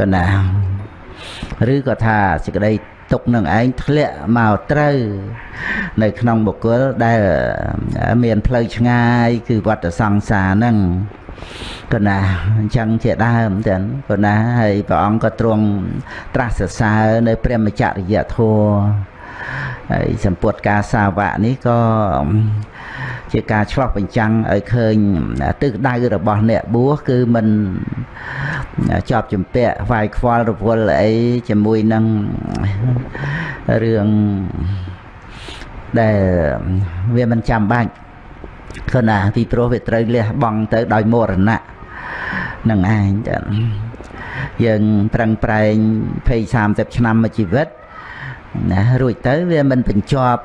កណាឬក៏ថាសេចក្តីទុកនឹងឯងធ្លាក់មកត្រូវ នៅក្នុងបុគ្គលដែលមានផ្លូវឆ្ងាយ គឺវត្តសង្សារហ្នឹងក៏ណាអញ្ចឹងជាដើមចឹងក៏ណាហើយព្រះអង្គក៏ទ្រង់ត្រាស់សរសើរនៅព្រះមច្ចរិយធម៌ហើយសម្ពុតការសាវកនេះក៏ជាការឆ្លោះបញ្ចាំងឲ្យឃើញទិសដៅរបស់អ្នកបួសគឺមិន ជាប់ជំពាក់វាយខ្វល់រវល់អីជាមួយនឹងរឿងដែលវាមិនចាំបាច់គណាពីព្រោះវាត្រូវលះបង់ទៅដោយមរណៈនឹងឯងចាយើងប្រឹងប្រែង20 30ឆ្នាំមួយជីវិតណារួចទៅវាមិនបញ្ចប់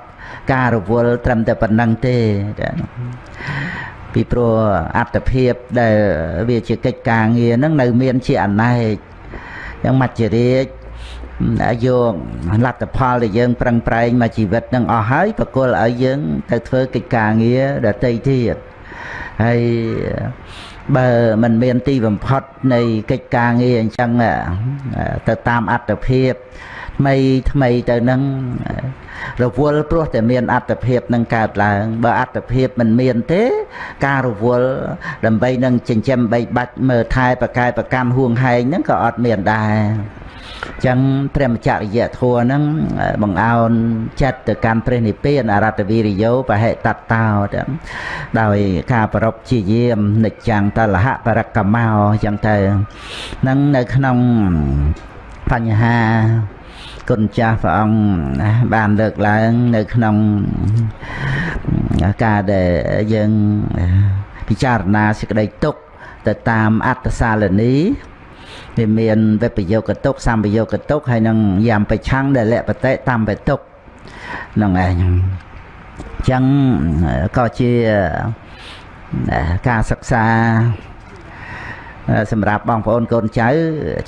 ការរវល់ត្រឹមតែប៉ុណ្្នឹងទេចា ពីព្រោះអត្តភាពដែលវាជាកិច្ចការងារហ្នឹងនៅមានជាអណែកយ៉ាងមច្ចរាជយកលទ្ធផលដែលយើងប្រឹងប្រែងមកជីវិតនឹងអស់ហើយប្រគល់ឲ្យយើងទៅធ្វើកិច្ចការងារដទៃទៀតហើយបើมันមានទីបំផុតនៃកិច្ចការងារអញ្ចឹងទៅតាមអត្តភាព ថ្មីថ្មីទៅនឹងរវល់ព្រោះតែមានអត្តភាពនឹងកើតឡើង បើអត្តភាពមិនមានទេ ការរវល់ដើម្បីនឹងចិញ្ចឹមបីបាច់មើលថែប្រកែប្រកម្មហួងហែងហ្នឹងក៏អត់មានដែរចឹងព្រះមច្ចរិយធัวហ្នឹងបង្អោនចិត្តទៅកាន់ព្រះនិព្វានអរតវិរិយោបហិតតោចឹងដោយការប្រពជាយាមនិច្ចាំងតលហបរកម្មោចឹងទៅនឹងនៅក្នុងបញ្ហា គុណចាស់ព្រះអង្គបានលើកឡើងនៅក្នុងការដែលយើងពិចារណាសេចក្តីទុកទៅតាមអត្តសាលនីវាមានវិបយោគតុកសម្បយោគតុកហើយនឹងយ៉ាំបច្ឆੰងដែលលៈបតិតាមបតុកហ្នឹងឯងអញ្ចឹងក៏ជាការសិក្សាសម្រាប់បងប្អូនកូនចៅ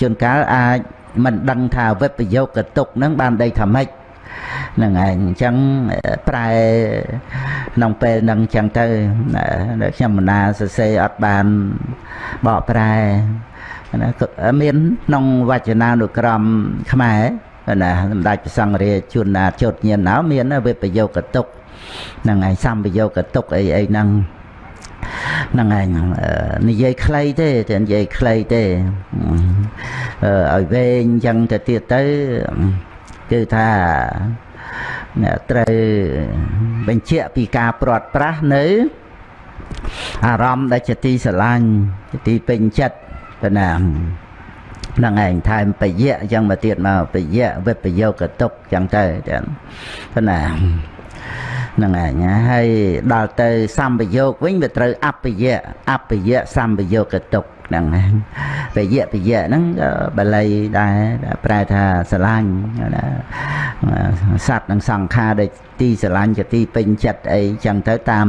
ជួនកាលអាច មិនដឹងថាវិបយោគតុកហ្នឹងបានដីថាម៉េចហ្នឹងឯងអញ្ចឹងប្រែក្នុងពេលហ្នឹងអញ្ចឹងទៅខ្ញុំមណាសរសេរអត់បានបកប្រែណាមានក្នុងវចនានុក្រមខ្មែរណាសម្ដេចព្រះសង្ឃរាជជួនណាចុតញាណណៅមានវិបយោគតុកហ្នឹងឯងសម្បយោគតុកអីអីហ្នឹង ហ្នឹងឯងនិយាយខ្លីទេតែនិយាយខ្លីទេឲ្យវែងអញ្ចឹងទៅទៀតទៅគឺថាត្រូវបញ្ជាក់ពីការព្រាត់ប្រាសនៅអារម្មណ៍ដែលជាទីស្រឡាញ់ទីពេញចិត្តទៅណាហ្នឹងឯងថែមបយៈអញ្ចឹងមកទៀតមកបយៈវិបយោគតុកអញ្ចឹងទៅទៅណា ហ្នឹងឯងហើយដល់ទៅសម្បយោគវិញវាត្រូវអបយៈអបយៈសម្បយោគតុកហ្នឹងបយៈបយៈហ្នឹងបាលីដែរប្រែថាស្រឡាញ់ណាសัตว์និងសង្ខារដែលទីស្រឡាញ់ជាទីពេញចិត្តអីចឹងទៅតាម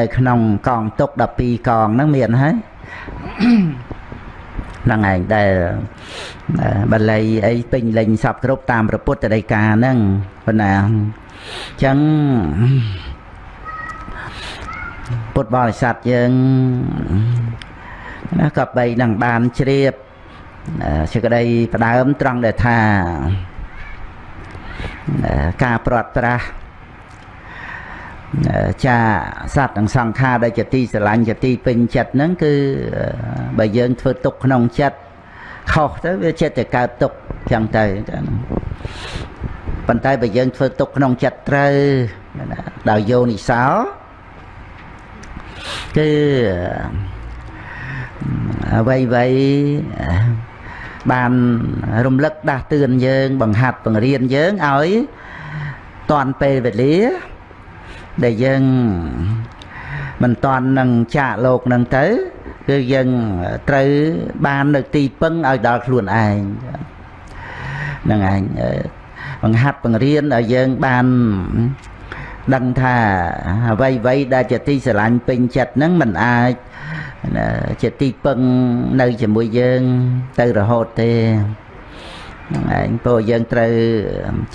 នៅក្នុងកងទុក12កងហ្នឹងមានហើយហ្នឹងឯងដែលបាលីអីពេញលេញសពគ្រប់តាមព្រះពុទ្ធដីកាហ្នឹងប៉ុណ្ណាអញ្ចឹងពុទ្ធបរិស័ទយើងណាក៏បីនឹងបានជ្រាបសេចក្តីផ្ដើមត្រង់ដែលថាការព្រាត់ប្រាសចាសត្វនិងសង្ខារដែលជាទីស្រឡាញ់ជាទីពេញចិត្តហ្នឹងគឺបើយើងធ្វើទុកក្នុងចិត្តខុសទៅវាចិត្តតែកើតទុកចឹងទៅ ប៉ុន្តែបើយើងធ្វើទុកក្នុងចិត្តត្រូវដោយយោនិសោគឺអ្វីអ្វីបានរំលឹកដាស់តឿនយើង បង្ហាត់បង្រៀនយើងឲ្យតាន់ពេលវេលា ដែលយើងមិនតាន់នឹងចាកលោកនឹងទៅគឺយើងត្រូវបាននៅទីពឹងឲ្យដល់ខ្លួនឯងហ្នឹងឯង បង្ហាត់បង្រៀនឲ្យយើងបានដឹងថាអ្វីអ្វីដែលជាទីស្រឡាញ់ពេញចិត្តហ្នឹងมันអាចជាទីពឹងនៅជាមួយយើងទៅរហូតទេហ្នឹងឯងព្រោះយើងត្រូវ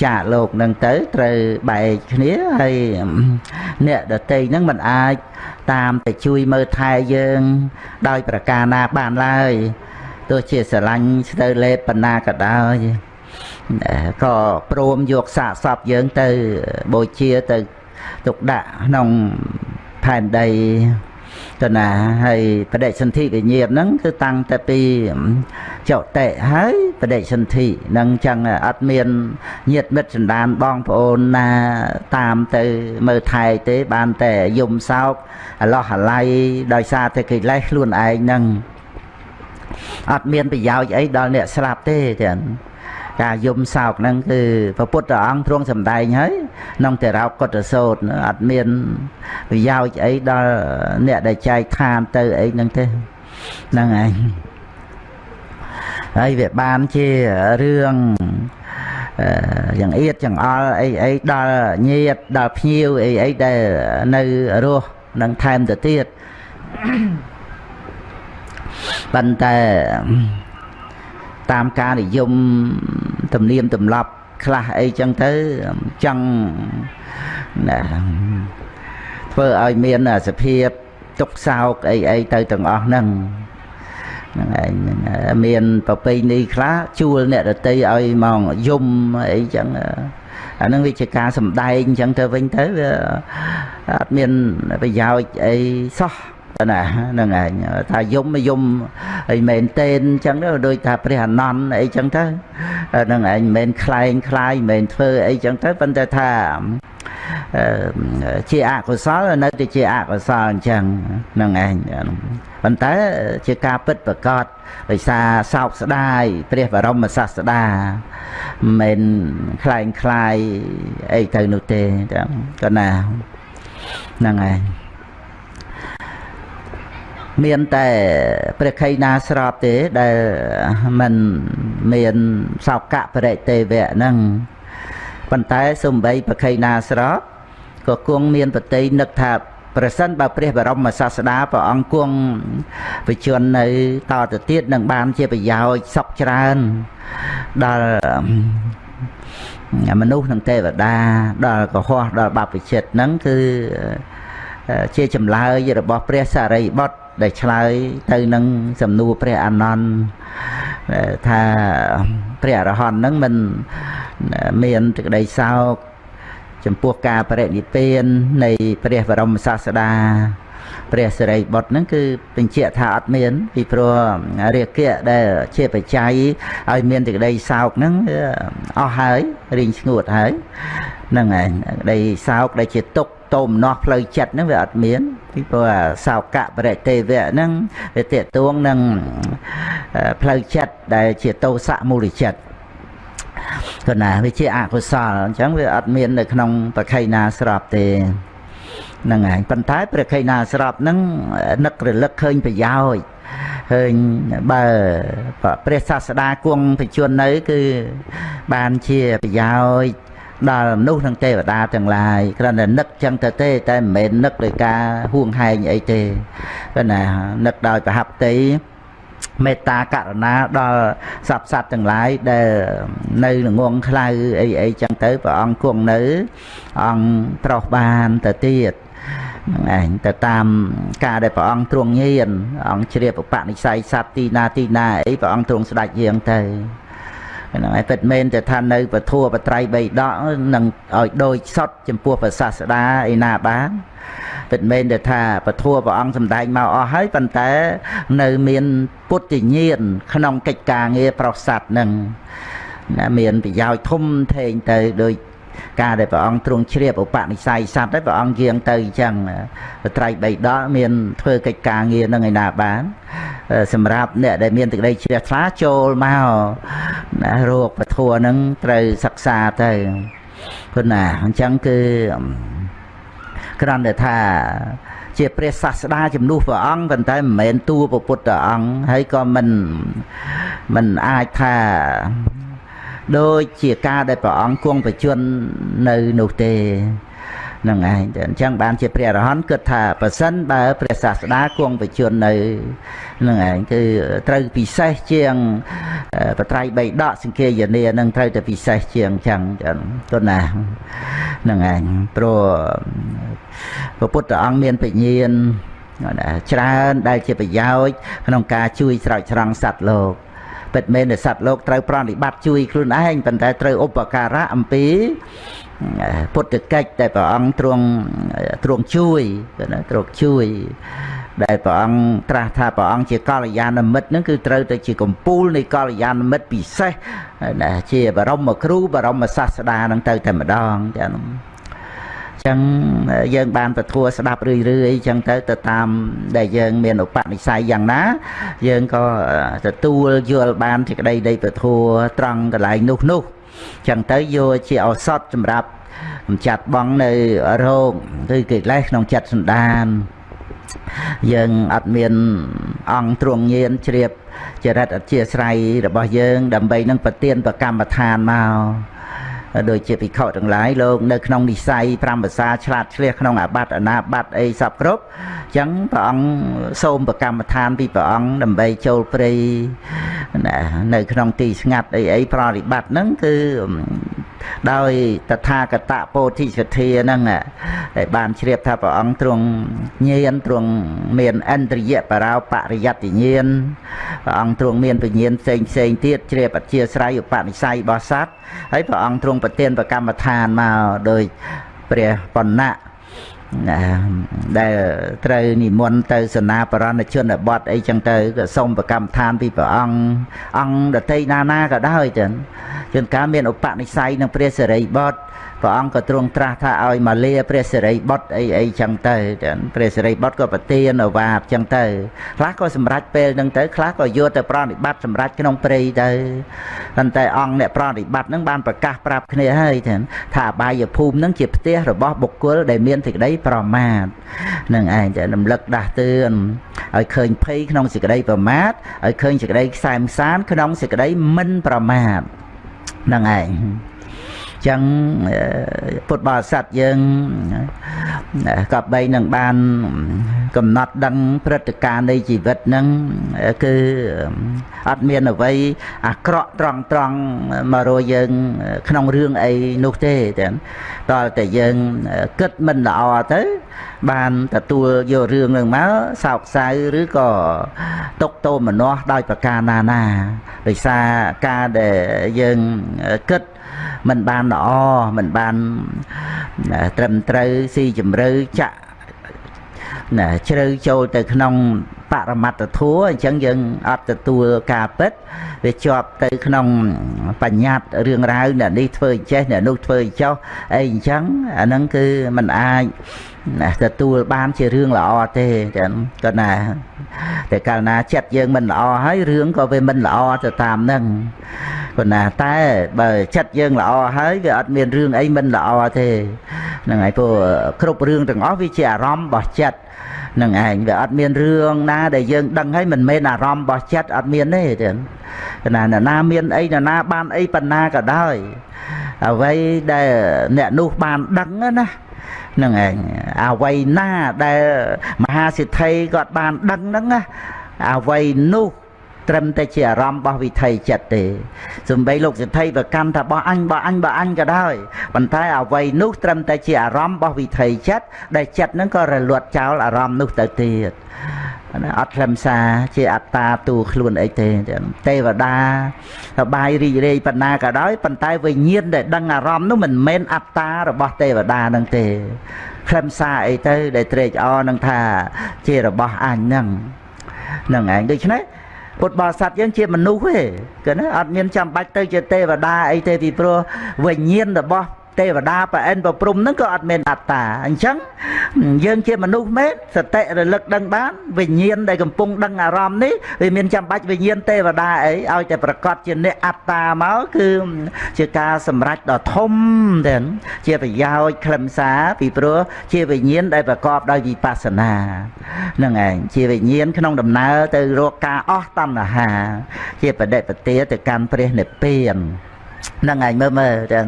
ចាកលោកនឹងទៅត្រូវបែកគ្នាហើយអ្នកដតីហ្នឹងมันអាចតាមទៅជួយមើលថែយើងដោយប្រការណាបានឡើយ ទោះជាស្រឡាញ់ស្ទើរលេបបណ្ណាក៏ដោយ ក៏ព្រមយកសាកសពយើងទៅបូជាទៅទុកដាក់ក្នុងផែនដីទៅណាហើយបដិសន្ធិវិញ្ញាណហ្នឹងគឺតាំងតែពីចុតិហើយបដិសន្ធិនឹងចឹងអត់មានញាតមិត្តសន្តានបងប្អូនណាតាមទៅមើលថែទេបានតែយំសោកអឡោះអាល័យដោយសារតែកិលេសខ្លួនឯងហ្នឹងអត់មានប្រយោជន៍អីដល់អ្នកស្លាប់ទេចឹង ការយំសោកហ្នឹងគឺព្រះពុទ្ធអង្គទ្រង់សម្ដែងហើយក្នុងតេរោកុតសោតអត់មានប្រយោជន៍អីដល់អ្នកដែលចែកឋានទៅអីហ្នឹងទេហ្នឹងឯងហើយវាបានជារឿងយ៉ាងអៀតយ៉ាងអល់អីអីដល់ញាតដល់ភ្ញៀវអីអីដែលនៅរស់នឹងថែមទៅទៀតប៉ុន្តែ តាមការនិយមទំនៀមទម្លាប់ខ្លះអីចឹងទៅចង់ណាធ្វើឲ្យមានសភាពទុកសោកអីអីទៅទាំងអស់ហ្នឹងហ្នឹងឯងមានប្រពៃណីខ្លះជួលអ្នកដតីឲ្យមកយំអីចឹងអានឹងវាជាការសំដែងអញ្ចឹងទៅវិញទៅវាអត់មានប្រយោជន៍អីសោះ ណាហ្នឹងឯងថាយំយំអីមែនទេអញ្ចឹងទៅដូចថាព្រះអនន្តអីចឹងទៅហ្នឹងឯងមិនមែនខ្លែងខ្លាយមិនមែនធ្វើអីចឹងទៅប៉ុន្តែថាជាអកុសលនៅតែជាអកុសលអញ្ចឹងហ្នឹងឯងប៉ុន្តែជាការពិតប្រកបដោយសារសោកស្ដាយព្រះបរមសាស្តាមិនខ្លែងខ្លាយអីទៅនោះទេចឹងក៏ណាហ្នឹងឯង មានតែព្រះខៃណាស្របទេដែលมันមានសោកៈបរិទេវៈហ្នឹងប៉ុន្តែសំបីប្រខៃណាស្របក៏គង់មានបតីនឹកថាប្រសិនបើព្រះបរមសាស្តាព្រះអង្គគង់វិជននៅតទៅទៀតនឹងបានជាប្រយោជន៍សុខច្រើនដល់មនុស្សនិងទេវតាដល់កុហកដល់បព្វជិតហ្នឹងគឺជាចម្លើយរបស់ព្រះសារីបុត្រ ដែលឆ្លើយទៅនឹងសំណួរព្រះអានន្ទថាព្រះអរហន្តហ្នឹងមិនមានសេចក្តីសោកចំពោះការបរិនិព្វាននៃព្រះបរមសាស្តាព្រះសិរីបុត្រហ្នឹងគឺបញ្ជាក់ថាអត់មាន ពីព្រោះរាគៈដែលជាបច្ច័យឲ្យមានសេចក្តីសោកហ្នឹងអស់ហើយរីងស្ងួតហើយហ្នឹងឯងក្តីសោកដែលជាទុក្ខ តោមនោះផ្លូវចិត្តហ្នឹងវាអត់មានពីព្រោះសោកៈបរិទេវៈហ្នឹងវាតេតួងនឹងផ្លូវចិត្តដែលជាតោសៈមូលចិត្តក៏ណាវាជាអកុសលអញ្ចឹងវាអត់មាននៅក្នុងប្រខៃណាស្របទេហ្នឹងហើយប៉ុន្តែព្រះខៃណាស្របហ្នឹងនឹករលឹកឃើញប្រយោជន៍ឃើញបើព្រះសាស្តាគង់បជននៅ គឺបានជាប្រយោជន៍ ដល់មនុស្សនិងទេវតាទាំងឡាយគ្រាន់តែនឹកចឹងទៅទេ តែមិនមែននឹកដោយការហួងហែងអីទេគឺណានឹកដោយប្រហាប់តីមេត្តាករុណាដល់សពសត្វទាំងឡាយដែលនៅងងខ្លៅអីអីចឹងទៅព្រះអង្គគង់នៅ អង្គប្រោះបានទៅទៀតហ្នឹងឯងទៅតាមការដែលព្រះអង្គទ្រង់ញៀនអង្គជ្រាបឧបនិស្ស័យសត្វទីណាទីណាអីព្រះអង្គទ្រង់ស្ដេចយាងទៅ ហ្នឹងហើយពិតមែនតែថានៅពធัวបត្រៃបីដកនឹងឲ្យដូចសុតចំពោះព្រះសាស្តាឯណាបានពិតមែនតែថាពធัวព្រះអង្គសម្ដែងមកអស់ហើយប៉ុន្តែ នៅមានពុទ្ធញាណក្នុងកិច្ចការងារប្រស័តនឹងណាមានប្រយោជន៍ធំធេងទៅដូច ការដែលព្រះអង្គទ្រង់ជ្រាបឧបនិស្ស័យសត្វហើយព្រះអង្គយាងទៅអញ្ចឹងបត្រៃបីដកមានធ្វើកិច្ចការងារនឹងឯណាបាន សម្រាប់អ្នកដែលមានទឹកដីជ្រះថ្លាចូលមកណារោគពធัวនឹងត្រូវសិក្សាទៅព្រោះណាអញ្ចឹងគឺគ្រាន់តែថាជាព្រះសាស្តាជំនួសព្រះអង្គប៉ុន្តែមិនមែនតួពុទ្ធអង្គហើយក៏មិនមិនអាចថា ដូចជាការដែលព្រះអង្គគង់បជននៅនោះទេនឹងឯងអញ្ចឹងបានជាព្រះអរហន្តគិតថាប៉ះសិនបើព្រះសាស្តាគង់បជននៅនឹងឯងគឺត្រូវពិសេសជាងបត្រៃបីដកសង្ឃាយនានឹងត្រូវតែពិសេសជាងចឹងទៅណានឹងឯងព្រោះព្រះពុទ្ធអង្គមានបញ្ញាណណាច្រើនដែលជាប្រយោជន៍ក្នុងការជួយស្រោចស្រង់សត្វលោក ពិតមែនតែសត្វលោកត្រូវប្រតិបត្តិជួយខ្លួនឯងប៉ុន្តែត្រូវឧបការៈអំពីពុទ្ធកិច្ចដែលព្រះអង្គទ្រង់ទ្រង់ជួយណាទ្រង់ជួយដែលព្រះអង្គត្រាស់ថាព្រះអង្គជាកល្យាណមិត្តហ្នឹងគឺត្រូវទៅជាកម្ពូលនៃកល្យាណមិត្តពិសេសណាជាបរមគ្រូបរមសាស្តាហ្នឹងទៅតែម្ដងចា៎ ចឹងយើងបានពធัวស្ដាប់រឿយរឿយចឹងទៅទៅតាមដែលយើង មានឧបនិស្ស័យយ៉ាងណា យើងក៏ទទួលយល់បានសេចក្តីនៃពធัวត្រង់កន្លែងនោះនោះចឹងទៅយកជាឱសថសម្រាប់កម្ចាត់បងនៅរោគគឺកិលេសក្នុងចិត្តសន្តានយើងអត់មានអង្គទ្រង់ញៀនជ្រាបចរិតអធិស្រ័យរបស់យើង ដើម្បីនឹងប្រទៀនប្រកម្មដ្ឋានមក ដូចជាភិក្ខុទាំងឡាយលោកនៅក្នុងនិស័យ5ភាសាឆ្លាតឆ្លៀសក្នុងអាបត្តិអនាបត្តិអីសពគ្រប់អញ្ចឹងព្រះអង្គសូមប្រកម្មដ្ឋានពីព្រះអង្គដើម្បីចូលព្រៃណានៅក្នុងទីស្ងាត់អីអីប្រតិបត្តិហ្នឹងគឺ ដោយតថាគតពោធិសទ្ធាហ្នឹងដែលបានជ្រាបថាព្រះអង្គទ្រង់ញៀនទ្រង់មានអន្តរិយបរោបរិយត្តិញាណព្រះអង្គទ្រង់មានពញ្ញាណផ្សេងផ្សេងទៀតជ្រាបអធិស្រ័យឧបនិស្ស័យរបស់សត្វហើយព្រះអង្គទ្រង់ប្រទានប្រកម្មដ្ឋានមកដោយព្រះបណ្ណៈណា ដែលត្រូវនិមន្តទៅសនាបរណជនបទអីចឹងទៅក៏សូមប្រកម្មដ្ឋានពីព្រះអង្គអង្គដតីណាណាក៏ដោយចឹងជួនកាលមានឧបនិស្ស័យនឹងព្រះសិរីបុត្រ ព្រះអង្គក៏ទ្រង់ត្រាស់ថាឲ្យមកលាព្រះសិរីបុត្រអីអីចឹងទៅព្រះសិរីបុត្រក៏ប្រទានអវាបចឹងទៅខ្លះក៏សម្រេចពេលហ្នឹងទៅខ្លះក៏យកទៅប្រតិបត្តិសម្រេចក្នុងព្រៃទៅប៉ុន្តែអង្គអ្នកប្រតិបត្តិហ្នឹងបានប្រកាសប្រាប់គ្នាហើយថាអបាយភូមិហ្នឹងជាផ្ទះរបស់បុគ្គលដែលមានសេចក្តីប្រមាទនឹងឯងតែរំលឹកដាស់តឿនឲ្យឃើញភ័យក្នុងសេចក្តីប្រមាទឲ្យឃើញសេចក្តីខ្សែមសានក្នុងសេចក្តីមិនប្រមាទនឹងឯង ចឹងពុទ្ធបរិស័ទយើងក៏បីនឹងបានកំណត់ដឹងព្រឹត្តិការណ៍នៃជីវិតហ្នឹងគឺអត់មានអ្វីអាក្រក់ត្រង់ត្រង់មករយយើង ក្នុងរឿងអីនោះទេតែដល់តែយើងគិតមិនល្អទៅ បានទទួលយករឿងនឹងមកសោកសៅឬក៏ຕົកតោមនាស់ដោយប្រការណាណាដោយសារការដែលយើងគិតមិនបានល្អមិនបានត្រឹមត្រូវស៊ីជម្រៅចាក់ណាជ្រៅចូលទៅក្នុង បរមត្តធัวអញ្ចឹងយើងអត់ទទួលការពិតវាជាប់ទៅក្នុងបញ្ញត្តិរឿងរ៉ាវអ្នកនេះធ្វើចេះអ្នកនោះធ្វើចោះអីអញ្ចឹងអាហ្នឹងគឺมันអាចទទួលបានជារឿងល្អទេចឹងគាត់ណាតែកាលណាចិត្តយើងមិនល្អហើយរឿងក៏វាមិនល្អទៅតាមហ្នឹងប៉ុន្តែតែបើចិត្តយើងល្អហើយវាអត់មានរឿងអីមិនល្អទេហ្នឹងហើយព្រោះគ្រប់រឿងទាំងអស់វាជាអារម្មណ៍របស់ចិត្ត នឹងឯងវាអត់មានរឿងណាដែលយើងដឹងហើយមិនមែនអារម្មណ៍របស់ចិត្តអត់មានទេចឹងណាណា មានអីណា បានអីប៉ុណ្ណាក៏ដោយអ្វីដែលអ្នកនោះបានដឹងណានឹងឯងអ្វីណាដែលមហាសិទ្ធិគាត់បានដឹងហ្នឹងណាអ្វីនោះ ត្រឹមតែជាអារម្មណ៍របស់វិថីចិត្តទេសំបីលោកសិទ្ធិប្រកាន់ថាបោះអញបោះអញបោះអញក៏ដោយប៉ុន្តែអ្វីនោះត្រឹមតែជាអារម្មណ៍របស់វិថីចិត្តដែលចិត្តហ្នឹងក៏រលត់ចោលអារម្មណ៍នោះទៅទៀតណាអត់ខ្លឹមសារជាអត្តាទូខ្លួនអីទេទេវតាសបាយរីករាយប៉ុណ្ណាក៏ដោយប៉ុន្តែវិញ្ញាណដែលដឹងអារម្មណ៍នោះមិនមែនអត្តារបស់ទេវតានឹងទេខ្លឹមសារអីទៅដែលត្រេកអរនឹងថាជារបស់អញហ្នឹងហ្នឹងឯងដូច្នេះ ពុទ្ធបរិស័ទយើងជាមនុស្សទេគឺណាអត់មានចាំបាច់ទៅជាទេវតាអីទេពីព្រោះវិញ្ញាណរបស់ ទេវតាប្រអិនប្រព្រំហ្នឹងក៏អត់មានអត្តាអញ្ចឹងយើងជាមនុស្សមែនសតិរលឹកដឹងបានវិញ្ញាណដែលកំពុងដឹងអារម្មណ៍នេះវាមានចាំបាច់វិញ្ញាណទេវតាអីឲ្យតែប្រកាសជាអ្នកអត្តាមកគឺជាការសម្រេចដ៏ធំទៅជាប្រយោជន៍ខ្លឹមសារពីព្រោះជាវិញ្ញាណដែលប្រកបដោយវិបស្សនាហ្នឹងឯងជាវិញ្ញាណក្នុងដំណើរទៅរកការអស់តណ្ហា ជាបដិបទាទៅកាន់ព្រះនិព្វាន ហ្នឹងឯងមើលមើលចឹង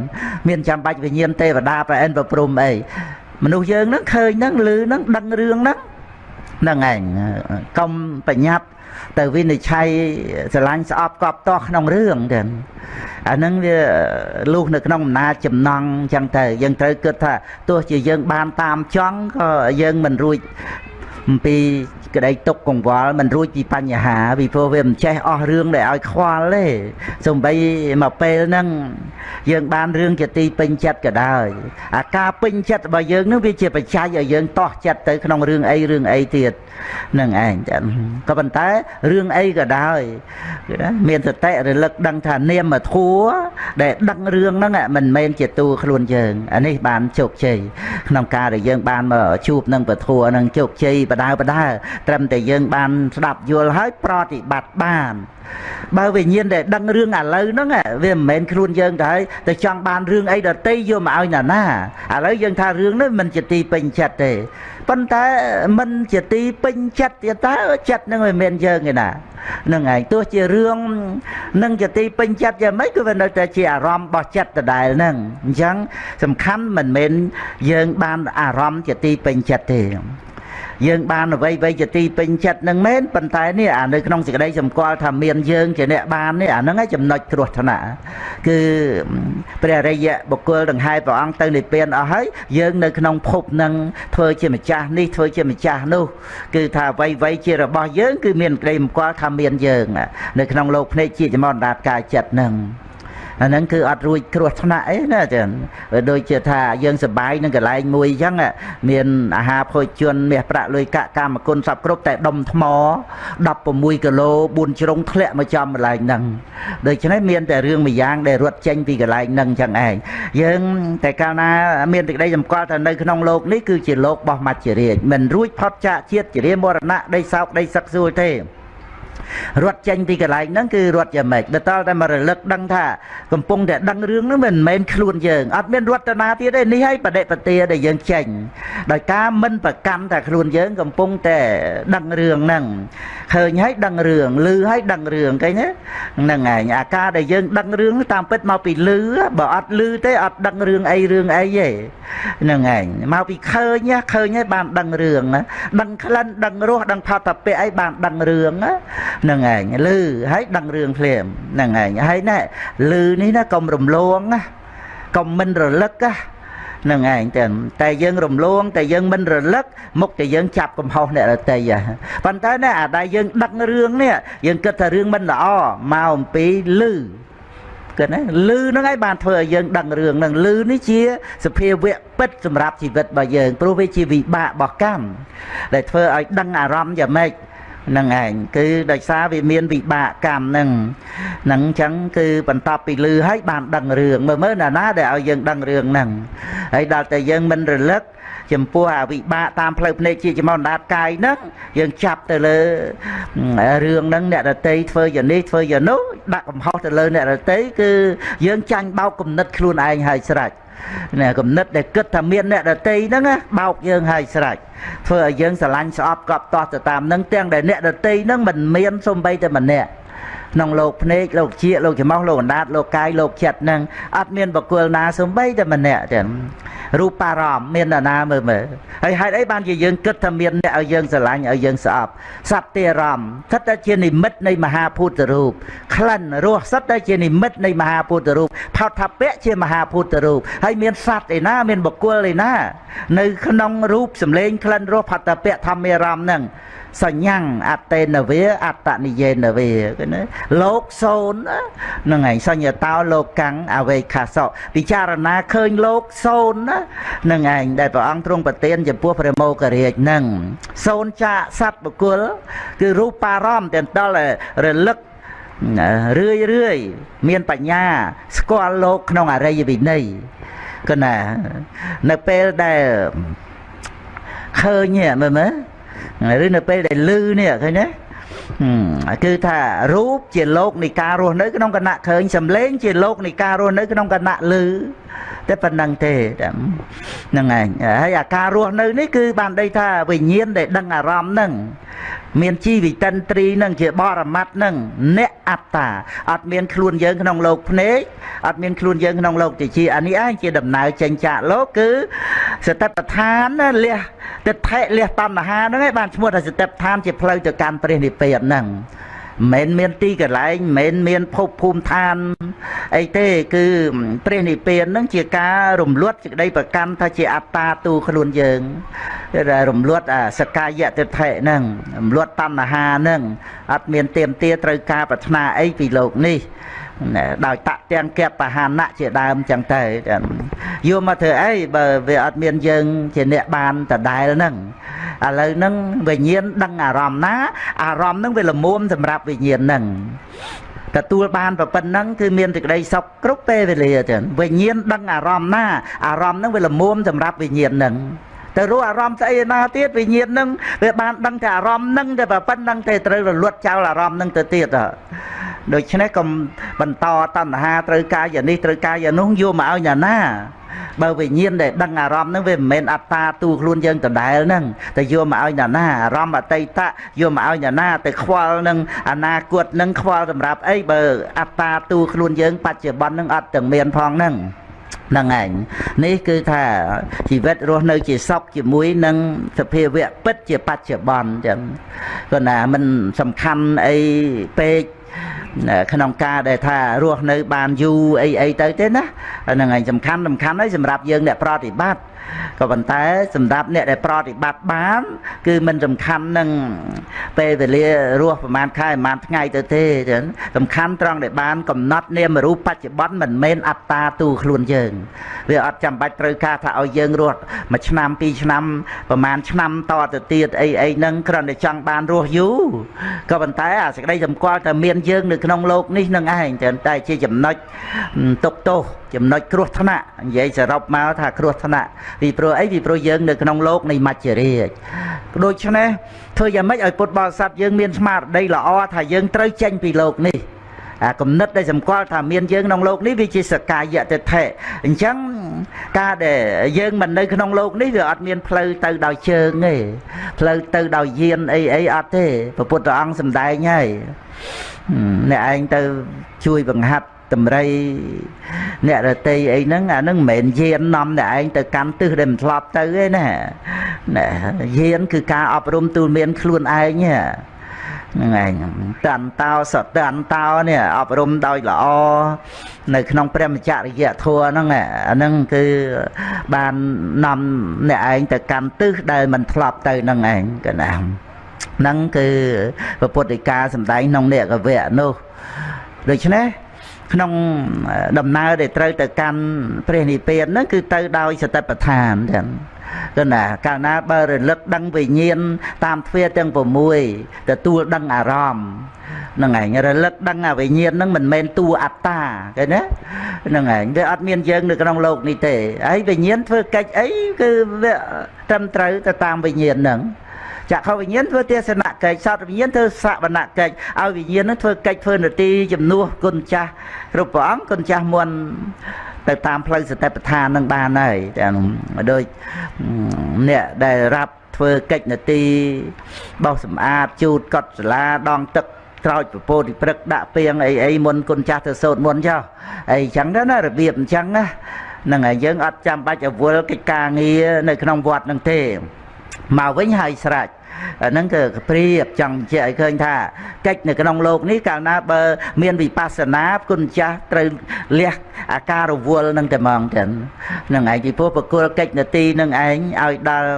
មានចាំបាច់វិញ្ញាណទេវតាប្រអិនប្រព្រំអីមនុស្សយើងហ្នឹងឃើញហ្នឹងឮហ្នឹងដឹងរឿងហ្នឹងហ្នឹងឯងកុំប្រញាប់ទៅវិនិច្ឆ័យស្រឡាញ់ស្អប់កប់តោះក្នុងរឿងចឹងអាហ្នឹងវាលុះនៅក្នុងអំណាចចំណងចឹងទៅយើងត្រូវគិតថាទោះជាយើងបានតាមចង់ក៏យើងមិនរួចអំពី ក្តីទុកកង្វល់មិនរួចពីបញ្ហាពីព្រោះវាមិនចេះអស់រឿងដែលឲ្យខ្វល់ទេសំបីមកពេលហ្នឹងយើងបានរឿងជាទីពេញចិត្តក៏ដោយអាការពេញចិត្តរបស់យើងនឹងវាជាបច្ច័យឲ្យយើងតោះចិត្តទៅក្នុងរឿងអីរឿងអីទៀតនឹងឯងចាក៏ប៉ុន្តែរឿងអីក៏ដោយគឺណាមានសតិរលឹកដឹងថានាមធัวដែលដឹងរឿងហ្នឹងមិនមែនជាតួខ្លួនយើងអានេះបានជោគជ័យក្នុងការដែលយើងបានមកជួបនឹងពធัวនឹងជោគជ័យបដាបដាត្រឹមតែយើងបានស្ដាប់យល់ហើយប្រតិបត្តិបាន បើវិញ្ញាណដែលដឹងរឿងឥឡូវហ្នឹងវាមិនមែនខ្លួនយើងទៅហើយតែចង់បានរឿងអីដតីយកមកឲ្យណាណាឥឡូវយើងថារឿងនេះមិនជាទីពេញចិត្តទេប៉ុន្តែមិនជាទីពេញចិត្តទៀតតើចិត្តនឹងមិនមែនយើងទេណានឹងឯងទោះជារឿងនឹងជាទីពេញចិត្តយ៉ាងម៉េចគឺវានៅតែជាអារម្មណ៍របស់ចិត្តដដែលហ្នឹងអញ្ចឹងសំខាន់មិនមែនយើងបានអារម្មណ៍ជាទីពេញចិត្តទេ យើងបានអ្វីអ្វីជាទីពេញចិត្តនឹងមែនប៉ុន្តែនេះអានៅក្នុងសេចក្តីសម្គាល់ថាមានយើងជាអ្នកបាននេះអាហ្នឹងឯងចំណុចគ្រោះថ្នាក់គឺព្រះរិយបុគ្គលដង្ហែព្រះអង្គទៅនិព្វានអស់ហើយយើងនៅក្នុងភពនឹងធ្វើជាម្ចាស់នេះធ្វើជាម្ចាស់នោះ គឺថាអ្វីអ្វីជារបស់យើងគឺមានក្តីសម្គាល់ថាមានយើង នៅក្នុងលោកភ្នែកជាចំនដាតកាយចិត្តនឹង អាហ្នឹងគឺអត់រួចគ្រោះថ្នាក់អីណាចឹងដូចជាថាយើងសបាយនឹងកន្លែងមួយអញ្ចឹងមានអាហារភោជនមាសប្រាក់លុយកាក់កម្មគុណសពគ្រប់តែដុំថ្ម16គីឡូ4ជ្រុងធ្លាក់មកចំកន្លែងហ្នឹងដូច្នេះមានតែរឿងមួយយ៉ាងដែលរត់ចេញពីកន្លែងហ្នឹងចឹងឯងយើងតែកាលណាមានទឹកដីសម្គាល់ថានៅក្នុងโลกនេះគឺជាโลกរបស់មច្ចរាជមិនរួចផុតចាកជាតិជារាមរណៈដីសោកដីសឹកសួលទេ រត់ចេញពីកន្លែងហ្នឹងគឺរត់យ៉ាងម៉េចបើតើតែមករលឹកដឹងថាកំពុងតែដឹងរឿងហ្នឹងមិនមែនខ្លួនយើងអត់មានរតនាទៀតទេនេះហើយបដិបទាដែលយើងចេញដោយការមិនប្រកម្មតែខ្លួនយើងកំពុងតែដឹងរឿងហ្នឹងឃើញហើយដឹងរឿងឮហើយដឹងរឿងឃើញទេហ្នឹងឯងអាការដែលយើងដឹងរឿងតាមពិតមកពីឮបើអត់ឮទេអត់ដឹងរឿងអីរឿងអីទេហ្នឹងឯងមកពីឃើញឃើញហើយបានដឹងរឿងដឹងក្លិនដឹងរសដឹងផតពៈអីបានដឹងរឿងហ្នឹងឯងឮហើយដឹងរឿងភ្លាមហ្នឹងឯងហើយណែឮនេះណាកុំរំលងណាកុំមិនរលឹកណានឹងឯងតែតែយើងរំលងតែយើងមិនរលឹកមុខតែយើងចាប់កំហុសអ្នករតីប៉ុន្តែណាអាដែលយើងដឹករឿងនេះយើងគិតថារឿងមិនល្អមកអំពីលឺគិតណាលឺហ្នឹងឯងបានធ្វើឲ្យយើងដឹងរឿងហ្នឹងលឺនេះជាសភាវៈពិតសម្រាប់ជីវិតរបស់យើងព្រោះវាជាវិបាករបស់កម្មដែលធ្វើឲ្យដឹងអារម្មណ៍យ៉ាងម៉េច នឹងឯងគឺដោយសារវាមានវិបាកកម្មនឹងនឹងអញ្ចឹងគឺបន្ទាប់ពីលឺហើយបានដឹងរឿងមើលមើលណាណាដែលឲ្យយើងដឹងរឿងហ្នឹងហើយដល់តែយើងមិនរលឹកចំពោះអាវិបាកតាមផ្លូវភ្នែកជាចំណាត់កាយហ្នឹងយើងចាប់ទៅលើរឿងហ្នឹងអ្នករតីធ្វើយ៉ាងនេះធ្វើយ៉ាងនោះដាក់កំហុសទៅលើអ្នករតីគឺយើងចាញ់បោកគំនិតខ្លួនឯងហើយស្រេច ណាគំនិតដែលគិតថាមានអ្នកដតីហ្នឹងបោកយើងហើយស្រេចធ្វើឲ្យយើងស្រឡាញ់ស្អប់កប់តោះទៅតាមហ្នឹងទាំងដែលអ្នកដតីហ្នឹងមិនមានសំបីតែម្នាក់ ក្នុងលោកភ្នែកលោកជាលោកច្រមុះលោកអណ្ដាតលោកកាយលោកចិត្តហ្នឹងអត់មានបកគលណាសំបីតែម្នាក់ទេរូបារម្មណ៍មាននរណាមើលមើលហើយហេតុអីបានជាយើងគិតថាមានអ្នកឲ្យយើងស្រឡាញ់ឲ្យយើងស្អប់សត្វទេរម្មណ៍ស្ថិតតែជានិមិត្តនៃមហាភូតរូបក្លិនរសស្ថិតតែជានិមិត្តនៃមហាភូតរូបផោតថាពៈជាមហាភូតរូបហើយមានសត្វឯណាមានបុគ្គលឯណា នៅក្នុងរូបសម្លេងក្លិនរសផតពៈធម្មារម្មណ៍ហ្នឹង សញ្ញាំងអតេនវាអតនិយេនវាគឺណាលោកសូនហ្នឹងហើយសញ្ញតោលោកកាំងអវេខាសោពិចារណាឃើញលោកសូនណាហ្នឹងឯងដែលព្រះអង្គទ្រង់ប្រទានចំពោះព្រះមោគរាជហ្នឹងសូនចាកសត្វបុគ្គលគឺរូបារម្មណ៍ទាំងដល់រលឹករឿយរឿយមានបញ្ញា ស្គាល់លោកក្នុងអរិយវិន័យកណានៅពេលដែលឃើញមើលមើល ឬនៅពេលដែលលឺនេះឃើញទេគឺថារូបជាលោកនៃការរស់នៅក្នុងគណៈឃើញសំឡេងជាលោកនៃការរស់នៅក្នុងគណៈលឺ តែប៉ុណ្្នឹងទេហ្នឹងឯងហើយអាការរស់នៅនេះគឺបានដីថាវិញ្ញាណដែលដឹងអារម្មណ៍ហ្នឹងមានជីវិតិនត្រីនឹងជាបរមត្តនឹងអ្នកអត្តាអត់មានខ្លួនយើងក្នុងលោកភ្នែកអត់មានខ្លួនយើងក្នុងលោកតិចអានេះឯងជាដំណើរចេញចាកលោកគឺសតិប្បដ្ឋានលះទិដ្ឋិលះតណ្ហាហ្នឹងឯងបានឈ្មោះថាសតិប្បដ្ឋានជាផ្លូវទៅកាន់ព្រះនិព្វានហ្នឹង មិនមែនមានទីកន្លែងមិនមែនមានភពភូមិឋានអីទេគឺព្រះនិព្វាននឹងជាការរំលត់សេចក្តីប្រកាន់ថាជាអត្តាទូខ្លួនយើងដែលរំលត់អាសកាយតិថិហ្នឹងរំលត់តណ្ហាហ្នឹងអត់មានទៀមទាត្រូវការប្រាថ្នាអីពីលោកនេះដោយតាក់ទាំងកែបបហានៈជាដើមចឹងទៅយកមកធ្វើអីបើវាអត់មានយើងជាអ្នកបានដដែលហ្នឹង ឥឡូវហ្នឹងវិញ្ញាណដឹងអារម្មណ៍ណាអារម្មណ៍ហ្នឹងវាល្មមសម្រាប់វិញ្ញាណហ្នឹងទទួលបានប៉ុណ្ណឹងគឺមានសេចក្តីសុខគ្រប់ពេលវេលាចឹងវិញ្ញាណដឹងអារម្មណ៍ណាអារម្មណ៍ហ្នឹងវាល្មមសម្រាប់វិញ្ញាណហ្នឹងទៅរស់អារម្មណ៍ស្អីណាទៀតវិញ្ញាណហ្នឹងវាបានដឹងតែអារម្មណ៍ហ្នឹងតែប៉ុណ្្នឹងតែត្រូវរលត់ចោលអារម្មណ៍ហ្នឹងទៅទៀត ដូច្នេះកុំបន្តតណ្ហាត្រូវការយ៉ាងនេះត្រូវការយ៉ាងនោះយកមកឲ្យអ្នកណាបើវិញ្ញាណដែលដឹងអារម្មណ៍ហ្នឹងវាមិនមែនអត្តាទូខ្លួនយើងដដែលហ្នឹងតែយកមកឲ្យអ្នកណាអារម្មណ៍អតីតយកមកឲ្យអ្នកណាទៅខ្វល់នឹងអនាគតហ្នឹងខ្វល់សម្រាប់អីបើអត្តាទូខ្លួនយើងបច្ចុប្បន្នហ្នឹងអត់ទាំងមានផងហ្នឹងហ្នឹងឯងនេះគឺថាជីវិតរស់នៅជាសុខជាមួយនឹងសភាវៈពិតជាបច្ចុប្បន្នចឹងគាត់ណាមិនសំខាន់អីពេក ក្នុងការដែលថារស់នៅបានយូរអីអីទៅទេណាហ្នឹងឯងសំខាន់សំខាន់ហើយសម្រាប់យើងអ្នកប្រតិបត្តិ ក៏ប៉ុន្តែសម្រាប់អ្នកដែលប្រតិបត្តិបាន គឺមិនសំខាន់នឹងពេលវេលារស់ប្រហែលខែប្រហែលថ្ងៃទៅទេចឹងសំខាន់ត្រង់ដែលបានកំណត់នាមរូបបច្ចុប្បន្នមិនមែនអត្តាទូខ្លួនយើងវាអត់ចាំបាច់ត្រូវការថាឲ្យយើងរស់មួយឆ្នាំពីរឆ្នាំប្រហែលឆ្នាំតទៅទៀតអីអីហ្នឹងគ្រាន់តែចង់បានរស់យូរក៏ប៉ុន្តែអាសេចក្តីសម្គាល់ថាមានយើងនៅក្នុងโลกនេះនឹងឯងតែជាចំណុចទុកទោសចំណុចគ្រោះថ្នាក់និយាយសរុបមកថាគ្រោះថ្នាក់ ពីព្រោះអីពីព្រោះយើង នៅក្នុងលោកនៃមច្ចរាជដូច្នេះធ្វើយ៉ាងម៉េចឲ្យពុទ្ធបរិស័ទយើងមានស្មារតីល្អថាយើងត្រូវចេញពីលោកនេះអាគំនិតដែលសម្គាល់ថាមានយើងក្នុងលោកនេះវាជាសកាយតិថិអញ្ចឹងការដែលយើងមិននៅក្នុងលោកនេះវាអត់មានផ្លូវទៅដោយជើងទេផ្លូវទៅដោយយានអីអីអត់ទេព្រះពុទ្ធអង្គសម្ដែងហើយអ្នកឯងទៅជួយបង្ហាត់ តម្រៃអ្នករតីអីហ្នឹងអាហ្នឹងមិនមែនយាននាំតែឯងទៅកាន់ទិសដែលមិនធ្លាប់ទៅទេណាណាយានគឺការអប់រំទូលមានខ្លួនឯងហ្នឹងឯងតន្តោសតន្តោនេះអប់រំដោយល្អនៅក្នុងព្រះមច្ចរិយធម៌ហ្នឹងអាហ្នឹងគឺបាននាំអ្នកឯងទៅកាន់ទិសដែលមិនធ្លាប់ទៅហ្នឹងឯងកណាហ្នឹងគឺពុទ្ធិកាសម្ដែងក្នុងនេកវៈនោះដូច្នេះ ក្នុងដំណើរដែលត្រូវទៅកាន់ព្រះនិព្វានហ្នឹងគឺទៅដោយសតិប្បដ្ឋានចឹងគឺណាកាលណាបើរលឹកដឹងវិញ្ញាណតាមទ្វារទាំង6ទទួលដឹងអារម្មណ៍ហ្នឹងឯងរលឹកដឹងអាវិញ្ញាណហ្នឹងមិនមែនតួអត្តាឃើញទេហ្នឹងឯងវាអត់មានយើងនៅក្នុងโลกនេះទេហើយវិញ្ញាណធ្វើកិច្ចអីគឺវាត្រឹមត្រូវទៅតាមវិញ្ញាណហ្នឹង ចក្ខុវិញ្ញាណធ្វើទេសនកិច្ចសត្វវិញ្ញាណធ្វើសវនកិច្ចឲ្យវិញ្ញាណនឹងធ្វើកិច្ចធ្វើនទីជំនួសគុណចាស់គ្រប់ព្រះអង្គគុណចាស់មុនទៅតាមផ្លូវសតិប្បដ្ឋាននឹងបានហើយតែដូចអ្នកដែលរាប់ធ្វើកិច្ចនទីបោសសម្អាតជូតកត់សាលាដងទឹកក្រោចពពោតិព្រឹកដាក់ពីងអីអីមុនគុណចាស់ទៅសោតមុនចុះអីចឹងទៅណារបៀបអញ្ចឹងណាហ្នឹងហើយយើងអត់ចាំបាច់អវល់កិច្ចការងារនៅក្នុងវត្តនឹងទេ មកវិញហើយស្រេច អាហ្នឹងគឺព្រៀបចង់បញ្ជាក់ឲ្យឃើញថាកិច្ចនៅក្នុងโลกនេះកាលណាបើមានវិបស្សនាគុណចាស់ត្រូវលះអាការរវល់នឹងតែហ្មងចឹងនឹងឯងពីព្រោះប្រគល់កិច្ចនទីនឹងឯងឲ្យដល់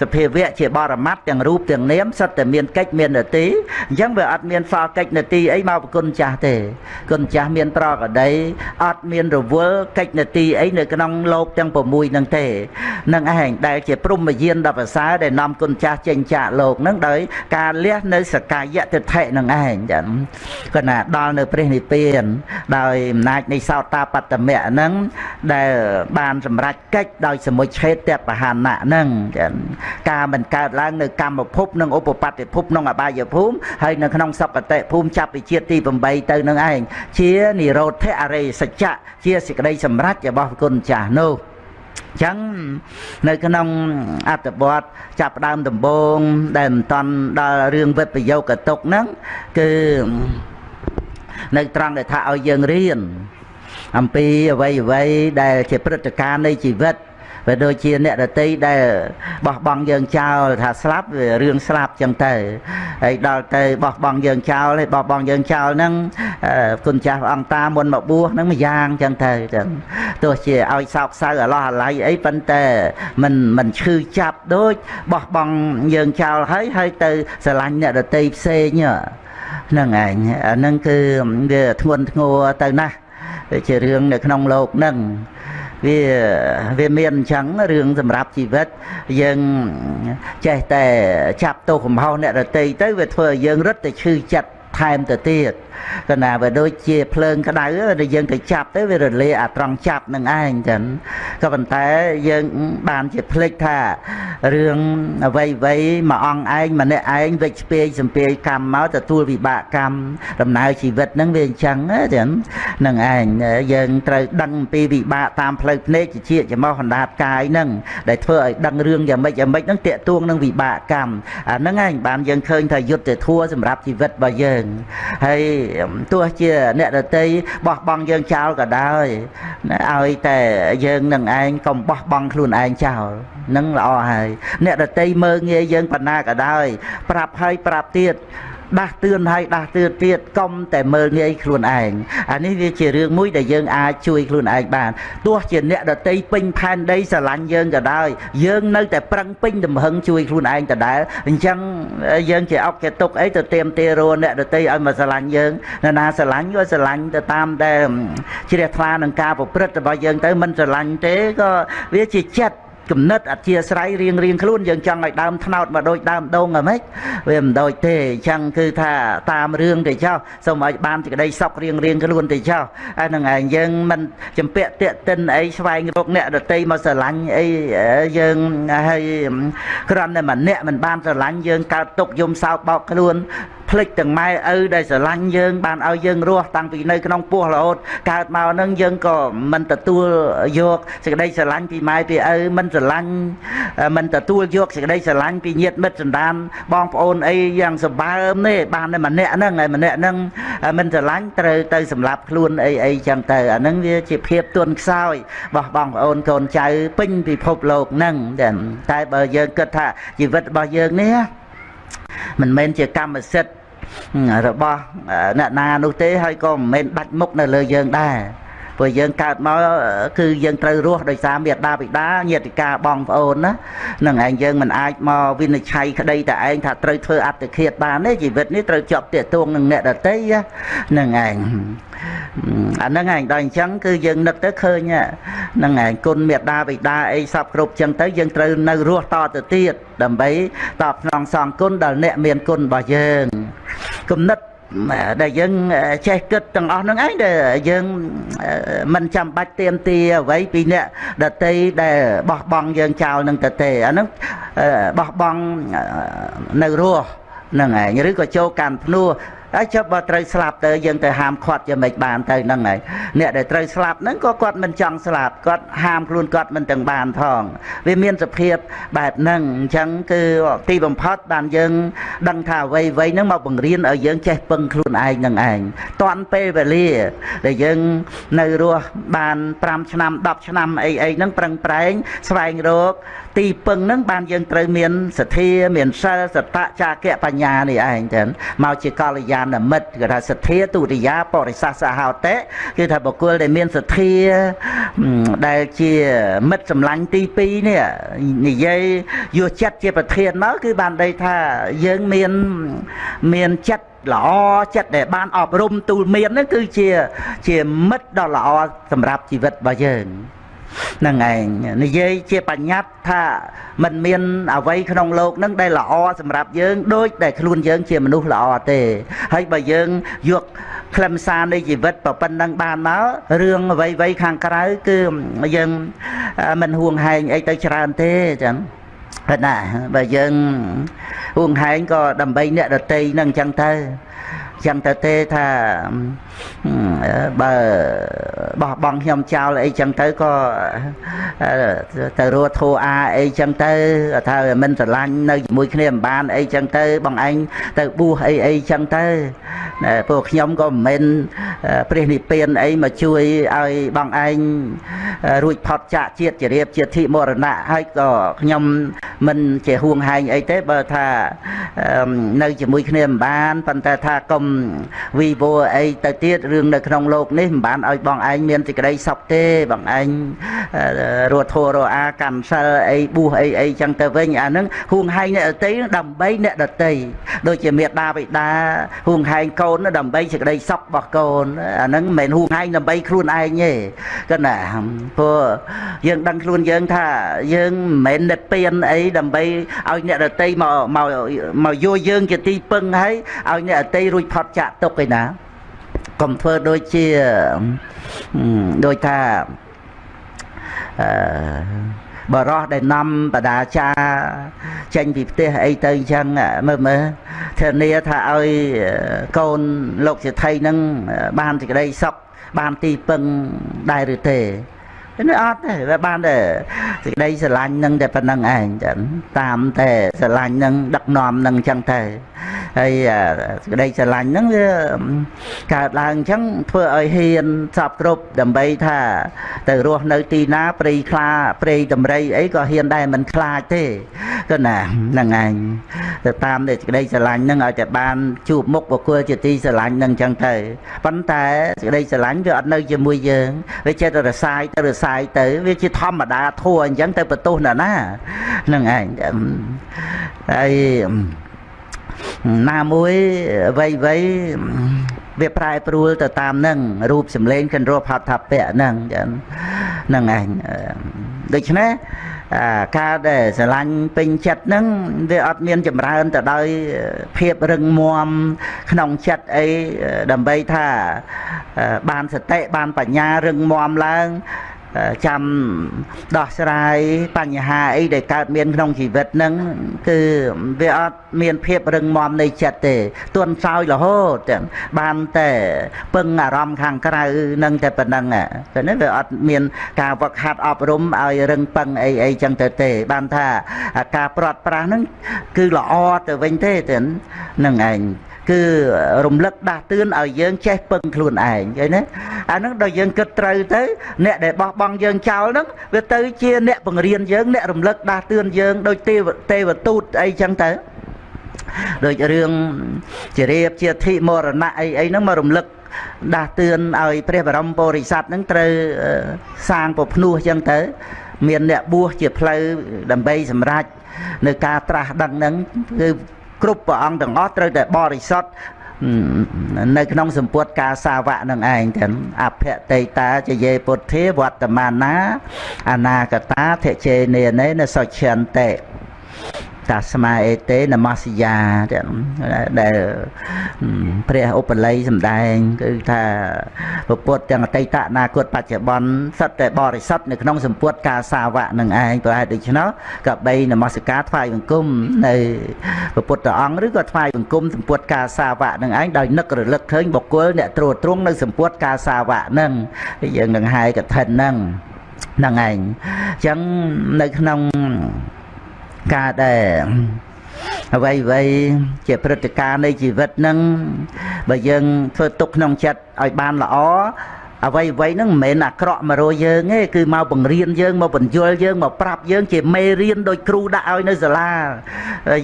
សភាវៈជាបរមត្តទាំងរូបទាំងនាមសិតតែមានកិច្ចមាននទីអញ្ចឹងវាអត់មានសល់កិច្ចនទីអីមកប្រគុណចាស់ទេគុណចាស់មានប្រកដីអត់មានរវល់កិច្ចនទីអីនៅក្នុងโลกទាំង6នឹងទេនឹងឯងដែលជាព្រមយានដល់ប្រសើរដែលនាំគុណចាស់ចេញចាក លោកនឹងដោយការលះនៅសកាយតិថិនឹងឯងចឹងគាត់ណាដល់នៅព្រះនិព្វាន ដោយអំណាចនៃសោតាបត្តមៈហ្នឹងដែលបានសម្រេចកិច្ចដោយសមុច្ឆេតបហានៈហ្នឹងចឹងការមិនកើតឡើងនៅកម្មភពនិងឧបបត្តិភពក្នុងអបាយភូមិហើយនៅក្នុងសកតិភូមិចាប់ពីជាតិទី8ទៅនឹងឯងជានិរោធអរិយសច្ចៈជាសេចក្តីសម្រេចរបស់គុណចាស់នោះ ចឹងនៅក្នុងអត្តបទចាប់ផ្ដើមដំបូងដែលមិនតន់ដល់រឿងវិបយោគតុកហ្នឹងគឺនៅត្រង់ដែលថាឲ្យយើងរៀនអំពីអ្វីអ្វីដែលជាព្រឹត្តិការណ៍នៃជីវិត វាដូចជាអ្នកដតីដែលបោះបង់យើងចោលថាស្លាប់វារឿងស្លាប់ចឹងទៅហើយដល់ទៅបោះបង់យើងចោលហើយបោះបង់យើងចោលហ្នឹងគុណចាស់ព្រះអង្គតាមុនមកបួសហ្នឹងមួយយ៉ាងចឹងទៅចឹងទោះជាឲ្យសោកសៅអាឡោះអាល័យអីប៉ុន្តែមិនមិនឈឺចាប់ដូចបោះបង់យើងចោលហើយហើយទៅស្រឡាញ់អ្នកដតីផ្សេងហ្នឹងឯងអាហ្នឹងគឺវាធ្ងន់ធ្ងរទៅណាស់ជារឿងនៅក្នុងលោកហ្នឹង វាវាមានអញ្ចឹងរឿងសម្រាប់ជីវិតយើងចេះតែចាប់ទោសកំហុសអ្នករតីទៅវាធ្វើឲ្យយើងរត់ទៅឈឺចិត្ត ថែមទៅទៀតកណាវាដូចជាភ្លើងក្តៅដែលយើងទៅចាប់ទៅវារលាអាត្រង់ចាប់នឹងឯងចឹងក៏ប៉ុន្តែយើងបានជាភ្លេចថារឿងអ្វីអ្វីមួយអង្គឯងម្នាក់ឯងវិច្ឆពាយសំពាយកម្មមកទទួលវិបាកកម្មដំណើរជីវិតហ្នឹងវាអញ្ចឹងចឹងនឹងឯងយើងត្រូវដឹងអំពីវិបាកតាមផ្លូវភ្នែកជាជាចំោះអណ្ដាតកាយហ្នឹងដែលធ្វើឲ្យដឹងរឿងយ៉ាងម៉េចយ៉ាងម៉េចហ្នឹងតាកទួងនឹងវិបាកកម្មអាហ្នឹងឯងបានយើងឃើញថាយុទ្ធធัวសម្រាប់ជីវិតរបស់យើងហើយទោះជាអ្នកដតីបោះបង់យើងចោលក៏ដោយឲ្យតែយើងនឹងឯងកុំបោះបង់ខ្លួនឯងចោលនឹងល្អហើយអ្នកដតីមើងងាយយើងបណ្ណាក៏ដោយប្រាប់ហើយប្រាប់ទៀត ដាស់តឿនហើយដាស់តឿនទៀតកុំតែមើលងាយខ្លួនឯងអានេះវាជារឿងមួយដែលយើងអាចជួយខ្លួនឯងបានទោះជាអ្នកដតីពេញផែនដីស្រឡាញ់យើងក៏ដោយយើងនៅតែប្រឹងពេញទំហឹងជួយខ្លួនឯងដដែលអញ្ចឹងយើងជាអុកជាទុកអីទៅទៀមទារអ្នកដតីឲ្យមកស្រឡាញ់យើងនរណាស្រឡាញ់ក៏ស្រឡាញ់ទៅតាមដែលជ្រះថ្លានឹងការប្រព្រឹត្តរបស់យើងទៅមិនស្រឡាញ់ទេក៏វាជាចិត្ត គំនិតអធិស្រ័យរៀងរៀងខ្លួនយើងចង់ឲ្យដើមថ្នោតមកដូចដើមដូងហ្មងវាមិនដូចទេអញ្ចឹងគឺថាតាមរឿងទៅចោះសូមឲ្យបានសេចក្តីសុខរៀងរៀងខ្លួនទៅចោះហើយនឹងឯងយើងមិនចម្ពាក់តាកតិនអីស្វែងរកអ្នកដតីមកស្រឡាញ់អីយើងហើយគ្រាន់តែម្នាក់មិនបានស្រឡាញ់យើងកើតទុកយំសោកបោកខ្លួនភ្លេចទាំងម៉ែឪដែលស្រឡាញ់យើងបានឲ្យយើងរស់តាំងពីនៅក្នុងពោះរហូតកើតមកនឹងយើងក៏មិនទទួលយកសេចក្តីស្រឡាញ់ពីម៉ែពីឪមិនស្រឡាញ់មិនទទួលយកសេចក្តីស្រឡាញ់ពីញាតិមិត្តសន្តានបងប្អូនអីយ៉ាងសម្បើមទេបានតែម្នាក់ហ្នឹងហើយម្នាក់ហ្នឹងមិនស្រឡាញ់ត្រូវទៅសម្លាប់ខ្លួនអីអីចឹងទៅអាហ្នឹងវាជាភាពទន់ខ្សោយរបស់បងប្អូនកូនចៅពេញពិភពលោកហ្នឹងតែបើយើងគិតថាជីវិតរបស់យើងនេះមិនមែនជាកម្មសិទ្ធិ របស់អ្នកណានោះទេហើយក៏មិនមែនដាច់មុខនៅលើយើងដែរព្រោះយើងកើតមកគឺយើងត្រូវរស់ដោយសារមេត្តាបិតាញាតិកាបងប្អូនណានឹងឯងយើងមិនអាចមកវិនិច្ឆ័យក្តីតែឯងថាត្រូវធ្វើអត្តឃាតបានទេជីវិតនេះត្រូវជាប់ទាក់ទងនឹងអ្នកដតីនឹងឯងអាហ្នឹងឯងដល់អញ្ចឹងគឺយើងនឹកទៅឃើញហ្នឹងឯងគុណមេត្តាបិតាអីសពគ្រប់អញ្ចឹងទៅយើងត្រូវនៅរស់តទៅទៀតដើម្បីតបស្នងសងគុណដល់អ្នកមានគុណរបស់យើង គំនិតដែលយើងចេះគិតទាំងអស់ហ្នឹងឯងដែលយើងមិនចាំបាច់ទៀមទាអ្វីពីអ្នកដតីដែលបោះបង់យើងចោលនឹងទៅទេអាហ្នឹងបោះបង់នៅរស់ហ្នឹងឯងឬក៏ចូលកាន់ភ្នោះ ហើយចុះបើត្រូវស្លាប់ទៅយើងទៅហាមឃាត់យ៉ាងម៉េចបានទៅហ្នឹងហើយអ្នកដែលត្រូវស្លាប់ហ្នឹងក៏គាត់មិនចង់ស្លាប់គាត់ហាមខ្លួនគាត់មិនទាំងបានផងវាមានសភាពបែបហ្នឹងអញ្ចឹងគឺទីបំផុតបានយើងដឹងថាអ្វីអ្វីហ្នឹងមកបង្រៀនឲ្យយើងចេះពឹងខ្លួនឯងនឹងឯងតាន់ពេលវេលាដែលយើងនៅរស់បាន5ឆ្នាំ10ឆ្នាំអីអីហ្នឹងប្រឹងប្រែងស្វែងរក ទីពឹងហ្នឹងបានយើងត្រូវមានសទ្ធាមានសិលសតៈចាគៈបញ្ញានេះឯងចឹងមកជាកល្យាណមិត្តគេថាសទ្ធាទុរិយាបរិសាសហោតេគឺថាបុគ្គលដែលមានសទ្ធាដែលជាមិត្តសម្លាញ់ទី2នេះនិយាយយកចិត្តជាប្រធានមកគឺបានដីថាយើងមានមានចិត្តល្អចិត្តដែលបានអប់រំទូលមានហ្នឹងគឺជាជាមិត្តដ៏ល្អសម្រាប់ជីវិតរបស់យើង ហ្នឹងឯងនិយាយជាបញ្ញត្តិថាมันមានអ្វីក្នុងโลกហ្នឹងដែលល្អសម្រាប់យើងដូចដែលខ្លួនយើងជាមនុស្សល្អទេហើយបើយើងយកខ្លឹមសារនៃជីវិតប្រប៉ុណ្ណឹងបានមករឿងអ្វីអ្វីខាងក្រៅគឺយើងមិនហួងហែងអីទៅច្រើនទេចឹងណាបើយើងហួងហែងក៏ដើម្បីអ្នកដតីនឹងអញ្ចឹងទៅ ចឹងទៅទេថាបើបោះបង់ខ្ញុំចោលអីចឹងទៅក៏ទៅរស់ធូអាអីចឹងទៅថាមិនស្រឡាញ់នៅជាមួយគ្នាមិនបានអីចឹងទៅបងឯងទៅបួសអីអីចឹងទៅពួកខ្ញុំក៏មិនមែនព្រះនិព្វានអីមកជួយឲ្យបងឯងរួចផុតចាកជាតិជារៀបជាធិមរណៈហើយក៏ខ្ញុំមិនជាហួងហែងអីទេបើថានៅជាមួយគ្នាមិនបានប៉ុន្តែថាកុំវីវអីទៅទៀតរឿងនៅក្នុងโลกនេះមិនបានឲ្យបងឯងមានសេចក្តីសុខទេបងឯងរស់ធัวរអាកម្មសិលអីបួសអីអីចឹងទៅវិញអាហ្នឹងហួងហែងអ្នកដតីដើម្បីអ្នកដតីដូចជាមេដាបិតាហួងហែងកូនដើម្បីសេចក្តីសុខរបស់កូនអាហ្នឹងមិនមែនហួងហែងដើម្បីខ្លួនឯងទេគាត់ណាព្រោះយើងដឹងខ្លួនយើងថាយើងមិនមែននិព្វានអីដើម្បីឲ្យអ្នកដតីមកមកមកយកយើងជាទីពឹងហើយឲ្យអ្នកដតីរួចផុ តចាក់ទុកឯណាកុំធ្វើដូចជាដូចថាអឺបរោះដែលនាំបដាចាចេញពីផ្ទះអីទៅអញ្ចឹងមើលមើលធានាថាឲ្យកូនលោកសិទ្ធិនឹងបានសេចក្តីសុខបានទីពឹងដែរឬទេ នេះអត់ទេវាបានតែសេចក្តីស្រឡាញ់នឹងតែប៉ុណ្្នឹងឯងចឹងតាមតែស្រឡាញ់នឹងដឹកនាំនឹងចឹងទៅហើយសេចក្តីស្រឡាញ់ហ្នឹងវាកើតឡើងអញ្ចឹងធ្វើឲ្យហ៊ានសពគ្រប់ដើម្បីថាទៅរស់នៅទីណាព្រៃខ្លាព្រៃតម្រៃអីក៏ហ៊ានដែរមិនខ្លាចទេគឺណាហ្នឹងឯងទៅតាមសេចក្តីស្រឡាញ់ហ្នឹងឲ្យតែបានជួបមុខបុគ្គលជាទីស្រឡាញ់ហ្នឹងអញ្ចឹងទៅប៉ុន្តែសេចក្តីស្រឡាញ់វាអត់នៅជាមួយយើងវាចេះតែរសាយទៅរសាយទៅ វាជាធម្មតាធัวអញ្ចឹងទៅបន្ទោសណាណាហ្នឹងឯងហើយណាមួយវ័យវ័យវាប្រែប្រួលទៅតាមនឹងរូបសម្លេងកិនរੂផតថាពៈហ្នឹងហ្នឹងឯងដូច្នេះការដែលស្រឡាញ់ពេញចិត្តហ្នឹងវាអត់មានចម្រើនទៅដោយភាពរឹងមាំក្នុងចិត្តអីដើម្បីថាបានសតិបានបញ្ញារឹងមាំឡើង ចាំដោះស្រាយបញ្ហាអីដែលកើតមានក្នុងជីវិតហ្នឹងគឺវាអត់មានភាពរឹងមាំនៃចិត្តទេទន់សោយរហូតបានតែពឹងអារម្មណ៍ខាងក្រៅនឹងតែប៉ុណ្្នឹងតែនេះវាអត់មានការវឹកហាត់អប់រំឲ្យរឹងពឹងអីអីចឹងទៅទេ បានថាការប្រត់ប្រាស់ហ្នឹងគឺល្អទៅវិញទេហ្នឹងឯង គឺរំលឹកដាស់តឿនឲ្យយើងចេះពឹងខ្លួនឯងឃើញទេអាហ្នឹងដល់យើងគិតត្រូវទៅ អ្នកដែលបោះបង់យើងចោលហ្នឹងវាទៅជាអ្នកបង្រៀនយើងអ្នករំលឹកដាស់តឿនយើងដូចទេវទេវទូតអីចឹងទៅដូចរឿងជារៀបជាធិមរណៈអីអីហ្នឹងមករំលឹកដាស់តឿនឲ្យព្រះបរមពុរិស័ទហ្នឹងត្រូវសាងពភ្នោះចឹងទៅ មានអ្នកបួសជាផ្លូវដើម្បីសម្រេចនៅការត្រាស់ដឹងហ្នឹងគឺ គ្រប់ព្រះអង្គទាំងអស់ត្រូវតែបរិសុទ្ធនៅក្នុងសម្ពុតការសាវៈនឹងឯងទាំងអភតេតាចយេពុទ្ធាវត្តមាណាអនាគតាធិជេនេនេនសុឆន្តិ តាស្មាអេតេនមស្យាដែលព្រះឧបល័យសម្ដែងគឺថាពុទ្ធទាំងអតីតអនាគតបច្ចុប្បន្នសិតតែបរិសុទ្ធនៅក្នុងសម្ពុតការសាវៈនឹងឯងប្រហែលដូច្នោះក៏បីនមស្ការថ្វាយបង្គំនៅពុទ្ធអង្គឬក៏ថ្វាយបង្គំសម្ពុតការសាវៈនឹងឯងដោយនឹករលឹកឃើញបុគ្គលអ្នកត្រួតត្រងនៅសម្ពុតការសាវៈនឹងយើងនឹងហាយកឋិននឹងហ្នឹងឯងអញ្ចឹងនៅក្នុង ការដែលអ្វីអ្វីជាព្រឹត្តិការណ៍នៃជីវិតនឹងបើយើងធ្វើទុកក្នុងចិត្តឲ្យបានល្អ អ្វីអ្វីហ្នឹងមិនមែនអាក្រក់មករយើងទេគឺមកបង្រៀនយើងមកបញ្យលយើងមកប្រាប់យើងជាមេរៀនដោយគ្រូដាក់ឲ្យនៅសាលា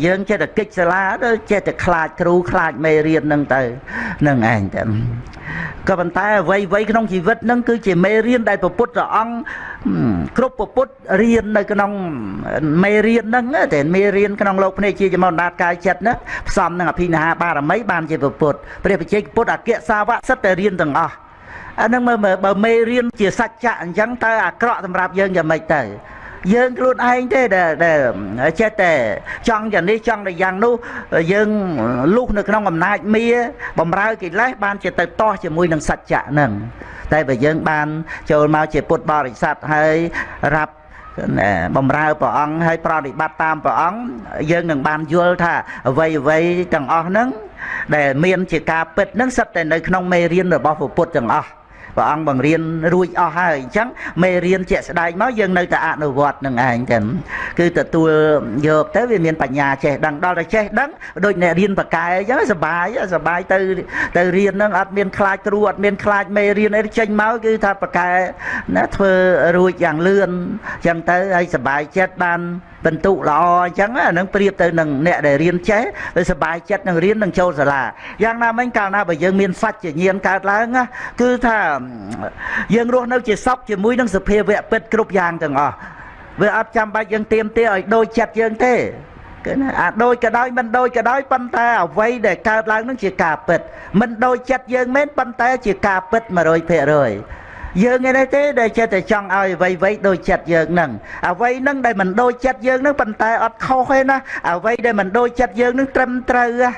យើងចេះតែកិច្ចសាលាចេះតែខ្លាចគ្រូខ្លាចមេរៀនហ្នឹងទៅហ្នឹងឯងតែក៏ប៉ុន្តែអ្វីអ្វីក្នុងជីវិតហ្នឹងគឺជាមេរៀនដែលព្រះពុទ្ធអង្គគ្រប់ព្រះពុទ្ធរៀននៅក្នុងមេរៀនហ្នឹងតែមេរៀនក្នុងលោកភ្នែកជាចំណាត់កាយចិត្តហ្នឹងផ្សំនឹងអភិនិហាបារមីបានជាព្រះពុទ្ធព្រះបច្ចេកពុទ្ធអគ្គសាវកសិតតែរៀនទាំងអស់ អានឹងមើលបើមេរៀនជាសច្ចៈអញ្ចឹងតើអាក្រក់សម្រាប់យើងយ៉ាងម៉េចទៅយើងខ្លួនឯងទេដែលចេះតែចង់យ៉ាងនេះចង់តែយ៉ាងនោះយើងលុះនៅក្នុងអំណាចមាបំរើកិលេសបានជាទៅតោះជាមួយនឹងសច្ចៈហ្នឹងតែបើយើងបានចូលមកជាពុទ្ធបរិស័ទហើយរាប់បំរើព្រះអង្គហើយប្រតិបត្តិតាមព្រះអង្គយើងនឹងបានយល់ថាអ្វីអ្វីទាំងអស់ហ្នឹងដែលមានជាការពិតហ្នឹងសិតតែនៅក្នុងមេរៀនរបស់ពុទ្ធទាំងអស់ ព្រះអង្គបង្រៀនរួចអស់ហើយអញ្ចឹងមេរៀនជាក់ស្ដែងមកយើងនៅតែអនុវត្តនឹងឯងចឹងគឺទទួលយកទៅវាមានបញ្ញាចេះដឹងដល់តែចេះដឹងដូចអ្នករៀនបកែអញ្ចឹងសបាយសបាយទៅទៅរៀននឹងអត់មានខ្លាចគ្រូអត់មានខ្លាចមេរៀនអីចេញមកគឺថាបកែណាធ្វើរួចយ៉ាងលឿនអញ្ចឹងទៅហើយសបាយចិត្តបាន បន្ទុកល្អអញ្ចឹងអានឹងប្រៀបទៅនឹងអ្នកដែលរៀនចេះទៅសบายចិត្តនឹងរៀននឹងចូលសាលាយ៉ាងណាមិញកាលណាបើយើងមានសច្ចញាណកើតឡើងគឺថាយើងរស់នៅជាសពជាមួយនឹងសភាវៈពិតគ្រប់យ៉ាងទាំងអស់វាអត់ចាំបាច់យើងទៀមទាឲ្យដូចចិត្តយើងទេគឺណាអាដូចក៏ដោយមិនដូចក៏ដោយប៉ុន្តែអ្វីដែលកើតឡើងនឹងជាការពិតមិនដូចចិត្តយើងមែនប៉ុន្តែជាការពិត100% យើងឯនេះទេដែលចិត្តតែចង់ឲ្យអ្វីអ្វីដូចចិត្តយើងនឹងអ្វីនឹងដែលមិនដូចចិត្តយើងនឹងប៉ុន្តែអត់ខុសទេណាអ្វីដែលមិនដូចចិត្តយើងនឹងត្រឹមត្រូវហ៎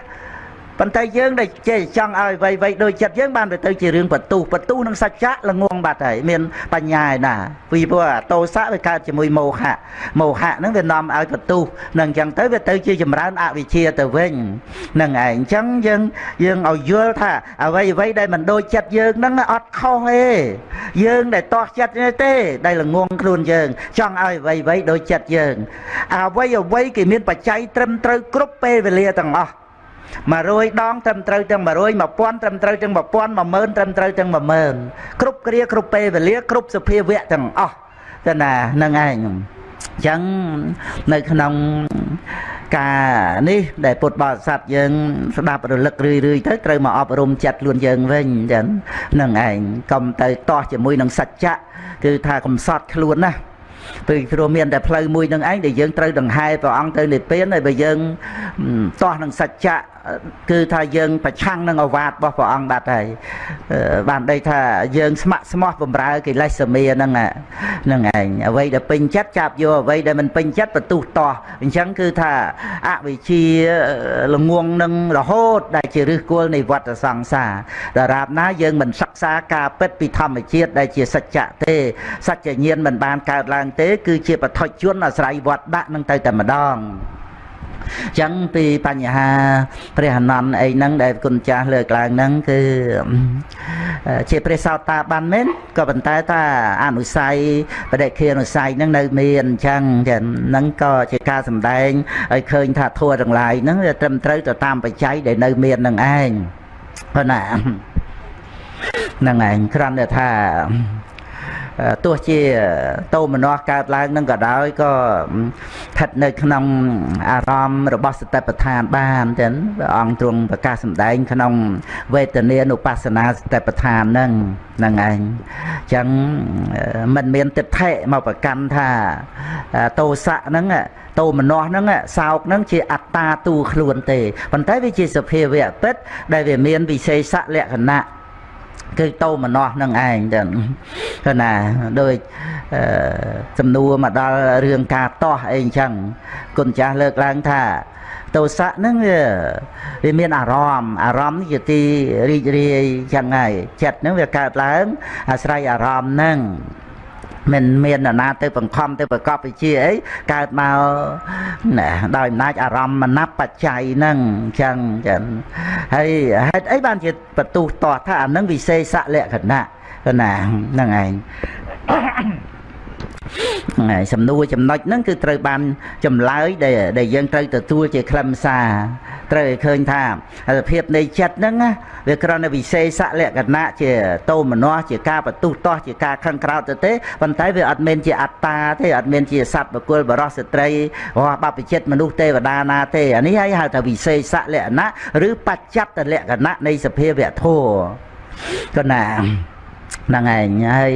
ប៉ុន្តែយើងដែលចេះចង់ឲ្យវៃវៃដូចចិត្តយើងបានទៅទៅជារឿងបន្ទុះបន្ទុះនឹងសច្ចៈល្ងងបាត់ហើយមានបញ្ញាឯណាពីព្រោះអាតោសៈវាកើតជាមួយមោហៈមោហៈហ្នឹងវានាំឲ្យបន្ទុះនឹងអញ្ចឹងទៅវាទៅជាចម្រើនអវិជ្ជាទៅវិញនឹងឯងអញ្ចឹងយើងយើងឲ្យយល់ថាអ្វីអ្វីដែលមិនដូចចិត្តយើងហ្នឹងអត់ខុសទេយើងដែលតោះចិត្តទេ ដែលល្ងងខ្លួនយើង ចង់ឲ្យអ្វីអ្វីដូចចិត្តយើងអ្វីអ្វីគេមានបច្ច័យត្រឹមត្រូវគ្រប់ពេលវេលាទាំងអស់ 100ដងត្រឹមត្រូវទាំង100 1000ត្រឹមត្រូវទាំង1000 10000ត្រឹមត្រូវទាំង10000គ្រប់គ្រាគ្រប់ពេលវេលាគ្រប់សភាវៈទាំងអស់ទៅណានឹងឯងអញ្ចឹងនៅក្នុងការនេះដែលពុទ្ធបរិស័ទយើងស្ដាប់រលឹករឿយរឿយទៅត្រូវមកអប់រំចិត្តខ្លួនយើងវិញអញ្ចឹងនឹងឯងកុំទៅតោះជាមួយនឹងសច្ចៈគឺថាកំសត់ខ្លួនណាពីព្រោះមានតែផ្លូវមួយនឹងឯងដែលយើងត្រូវដង្ហែព្រះអង្គទៅនិព្វានហើយបើយើងតោះនឹងសច្ចៈ គឺថាយើងប្រឆាំងនឹងអវាទរបស់ព្រះអង្គបាត់ហើយបានដីថាយើងស្ម័គ្រស្មោះបំរើកិលេសសមាហ្នឹងហ្នឹងឯងអ្វីដែលពេញចិត្តចាប់យកអ្វីដែលមិនពេញចិត្តបន្ទុះតោះអញ្ចឹងគឺថាអវិជ្ជាល្ងងនឹងរហូត ដែលជាឫសគល់នៃវដ្តសង្សារដរាបណាយើងមិនសិក្សាការពិតពីធម្មជាតិដែលជាសច្ចៈទេសច្ចញាណមិនបានកើតឡើងទេ គឺជាបឋិជនអាស្រ័យវត្តដាក់នឹងទៅតែម្ដង ចឹងពីបញ្ហាព្រះអនន្តអីហ្នឹងដែលគុណចាស់លើកឡើងហ្នឹងគឺជាព្រះសោតាបានមែនក៏ប៉ុន្តែថាអនុស័យបដិខានុស័យហ្នឹងនៅមានអញ្ចឹងចឹងហ្នឹងក៏ជាការសម្ដែងឲ្យឃើញថាធัวទាំងឡាយហ្នឹងវាត្រឹមត្រូវទៅតាមបច្ច័យដែលនៅមាននឹងឯងប៉ុណ្ណាហ្នឹងឯងគ្រាន់តែថា ទោះជាតោមនស្សកើតឡើងនឹងក៏ដោយក៏ស្ថិតនៅក្នុងអារម្មណ៍របស់សតិប្បដ្ឋានបានចឹងព្រះអង្គទ្រង់ប្រកាសសម្ដែង ក្នុងវេទនានុបស្សនាសតិប្បដ្ឋានហ្នឹងហ្នឹងឯងចឹងมันមានទិដ្ឋិមកប្រកាន់ថាតោសៈហ្នឹងតោមនស្សហ្នឹងសោកហ្នឹងជាអត្តាទូខ្លួនទេប៉ុន្តែវាជាសភាវៈពិតដែលវាមានវិសេសលក្ខណៈ គឺតោមនស្សនឹងឯងទៅគឺណាដូចសំណួរមកដល់រឿងការតោះអីអញ្ចឹងគុណចាស់លើកឡើងថាទោសៈហ្នឹងវាវាមានអារម្មណ៍អារម្មណ៍ជាទីរីករាយចឹងហើយចិត្តហ្នឹងវាកើតឡើងអាស្រ័យអារម្មណ៍ហ្នឹង មិនមាននរណាទៅបង្ខំទៅប្រកបវិជាអីកើតមកដោយអំណាចអារម្មណ៍មនបច្ច័យហ្នឹងអញ្ចឹងចឹងហើយហេតុអីបានជាបន្ទុះតោះថាអានឹងវិសេសលក្ខណៈណាហ្នឹងឯង ហើយសំណួរចំណុចហ្នឹងគឺត្រូវបានចម្លើយដែលដែលយើងត្រូវទទួលជាខ្លឹមសារត្រូវឲ្យឃើញថាសភាពនៃចិត្តហ្នឹងវាគ្រាន់តែវិសេសលក្ខណៈជាតោមនស្សជាការបន្ទុះតោះជាការខឹងក្រោតទៅទេប៉ុន្តែវាអត់មែនជាអត្តាទេអត់មែនជាសត្វបុគ្គលបរោះស្ត្រីរបស់បព្វជិតមនុស្សទេវតាណាទេអានេះហើយហៅថាវិសេសលក្ខណៈឬបច្ចត្តលក្ខណៈនៃសភាវៈធម៌កណា ហ្នឹងឯងហើយ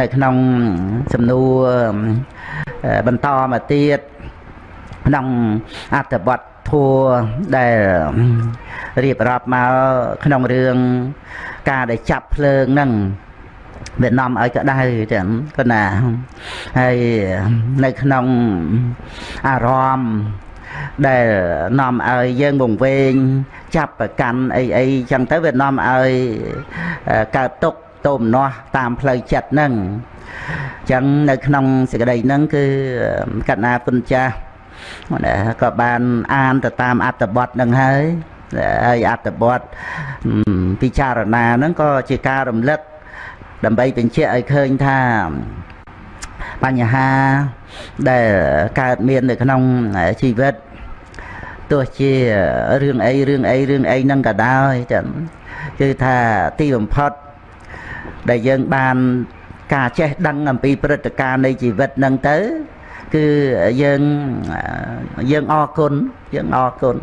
នៅក្នុងសំណួរបន្តមកទៀតក្នុងអត្ថបទធัวដែលរៀបរាប់មកក្នុងរឿងការដែលចាប់ភ្លើងហ្នឹងវានាំឲ្យក្តៅចឹងក៏ណាហើយនៅក្នុងអារម្មណ៍ ដែលនាំឲ្យយើងវង្វេងចាប់ប្រកាន់អីអីចឹងទៅវានាំឲ្យកើតទុកទោមនោះតាមផ្លូវចិត្តហ្នឹងចឹងនៅក្នុងសេចក្តីហ្នឹងគឺកណ្ណាគុណចាស់ក៏បានអានទៅតាមអត្តបទនឹងហើយហើយអត្តបទពិចារណាហ្នឹងក៏ជាការរំលឹកដើម្បីបញ្ជាក់ឲ្យឃើញថាបញ្ហា ដែលកើតមាននៅក្នុងជីវិតទោះជារឿងអីរឿងអីរឿងអីហ្នឹងក៏ដោយចឹងគឺថាទីបំផុតដែលយើងបានការចេះដឹងអំពីព្រឹត្តិការណ៍នៃជីវិតហ្នឹងទៅគឺយើងយើងអរគុណយើងអរគុណ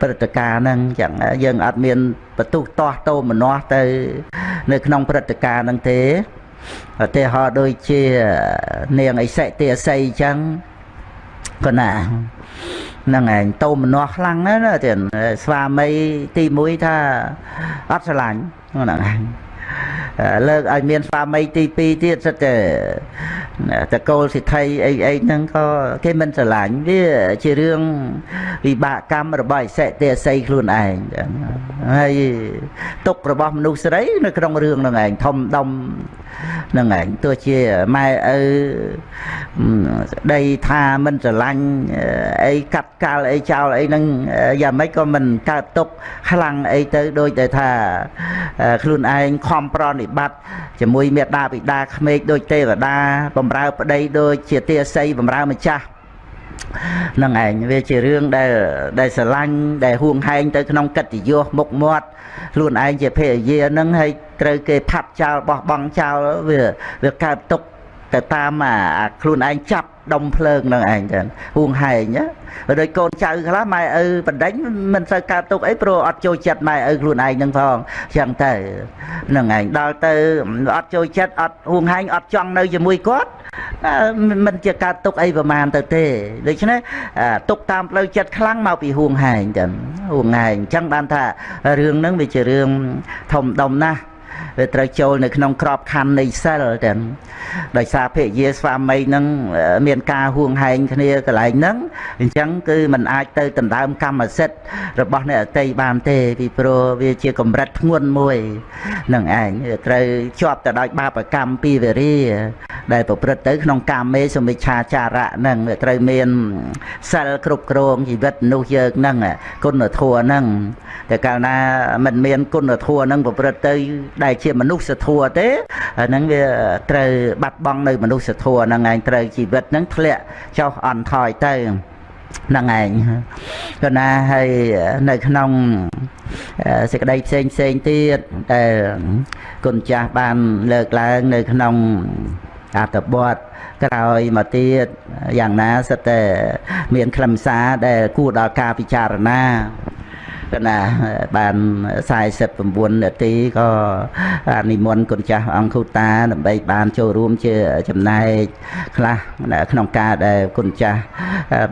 ព្រឹត្តិការណ៍ហ្នឹងចឹងយើងអត់មានបន្ទុះតោះតោមនាស់ទៅ នៅក្នុងព្រឹត្តិការណ៍ហ្នឹងទេ ឧទាហរណ៍ដូចជានាងអិសិទេអស័យចឹងក៏ណាហ្នឹងឯងតោមនាស់ខ្លាំងណាស់ទៀតស្វាមីទី1ថាអត់ស្រឡាញ់ហ្នឹងឯង លើកឲ្យមានស្វាមីទី2ទៀតសិតតែតកូលសិទ្ធិអីអីហ្នឹងក៏គេមិនស្រឡាញ់វាជារឿងវិបាកកម្មរបស់អសិទេអស័យខ្លួនឯងហើយទុករបស់មនុស្សស្រី នៅក្នុងរឿងហ្នឹងឯងធំដុំហ្នឹងឯងទោះជាម៉ែឪស្ដីថាមិនស្រឡាញ់អីកាត់កាល់អីចោលអីហ្នឹងយ៉ាងម៉េចក៏មិនកើតទុកខ្លាំងអីទៅដូចតែថាខ្លួនឯងខំប្រណិបត្តិជាមួយមេដាបិតាក្មេកដូចទេវតាបំរើប្តីដូចជាទាស័យបំរើម្ចាស់នឹងឯងវាជារឿងដែលដែលស្រឡាញ់ដែលហួងហែងទៅក្នុងកិត្តិយសមុខមាត់ខ្លួនឯងជាភរិយានឹងហើយត្រូវគេផាត់ចោលបោះបង់ចោលវាវាកើតទុកទៅ តាមអាខ្លួនឯងចាប់ដុំភ្លើងនឹងឯងចឹងហួងហែងណាដូចកូនចៅខ្លះម៉ែឪបណ្ដេញមិនសូវកើតទុកអីព្រោះអត់ចូលចិត្តម៉ែឪខ្លួនឯងនឹងផងចឹងទៅនឹងឯងដល់ទៅអត់ចូលចិត្តអត់ហួងហែងអត់ចង់នៅជាមួយគាត់មិនជាកើតទុកអីប្រមាណទៅទេដូច្នេះទុកតាមផ្លូវចិត្តខ្លាំងមកពីហួងហែងចឹងហួងហែងអញ្ចឹងបានថារឿងហ្នឹងវាជារឿងធំដុំណាស់ វាត្រូវចូលនៅក្នុងក្របខ័ណ្ឌនៃសិលទាំងដោយសារភរិយាស្វាមីនឹងមានការហួងហែងគ្នាកន្លែងហ្នឹងអញ្ចឹងគឺมันអាចទៅដណ្ដើមកម្មសិទ្ធិរបស់អ្នកអតីបានទេពីព្រោះវាជាកម្រិតធ្ងន់មួយនឹងឯងត្រូវជាប់ទៅដោយបាបកម្មពីវេរា ដែលប្រព្រឹត្តទៅក្នុងកាមេសមិច្ឆាចារៈហ្នឹងត្រូវមានសិលគ្រប់គ្រងជីវិតមនុស្សយើងហ្នឹងគុណធម៌ហ្នឹងតែកាលណាមិនមានគុណធម៌ហ្នឹងប្រព្រឹត្តទៅដែលជាមនុស្សធម៌ទេហ្នឹងវាត្រូវបាត់បង់នៅមនុស្សធម៌ហ្នឹងឯងត្រូវជីវិតហ្នឹងធ្លាក់ចុះអន់ថយទៅហ្នឹងឯងក៏ណាហើយនៅក្នុងសេចក្តីផ្សេងផ្សេងទៀតដែលគុណចាស់បានលើកឡើងនៅក្នុងអត្តបទក្រោយមកទៀតយ៉ាងណាសិតតែមានខ្លឹមសារដែលគួរដល់ការពិចារណា កណាបាន49នាទីក៏និមន្តគុណចាស់អង្គគូតាដើម្បីបានចូលរួមជាចំណែកខ្លះក្នុងការដែលគុណចាស់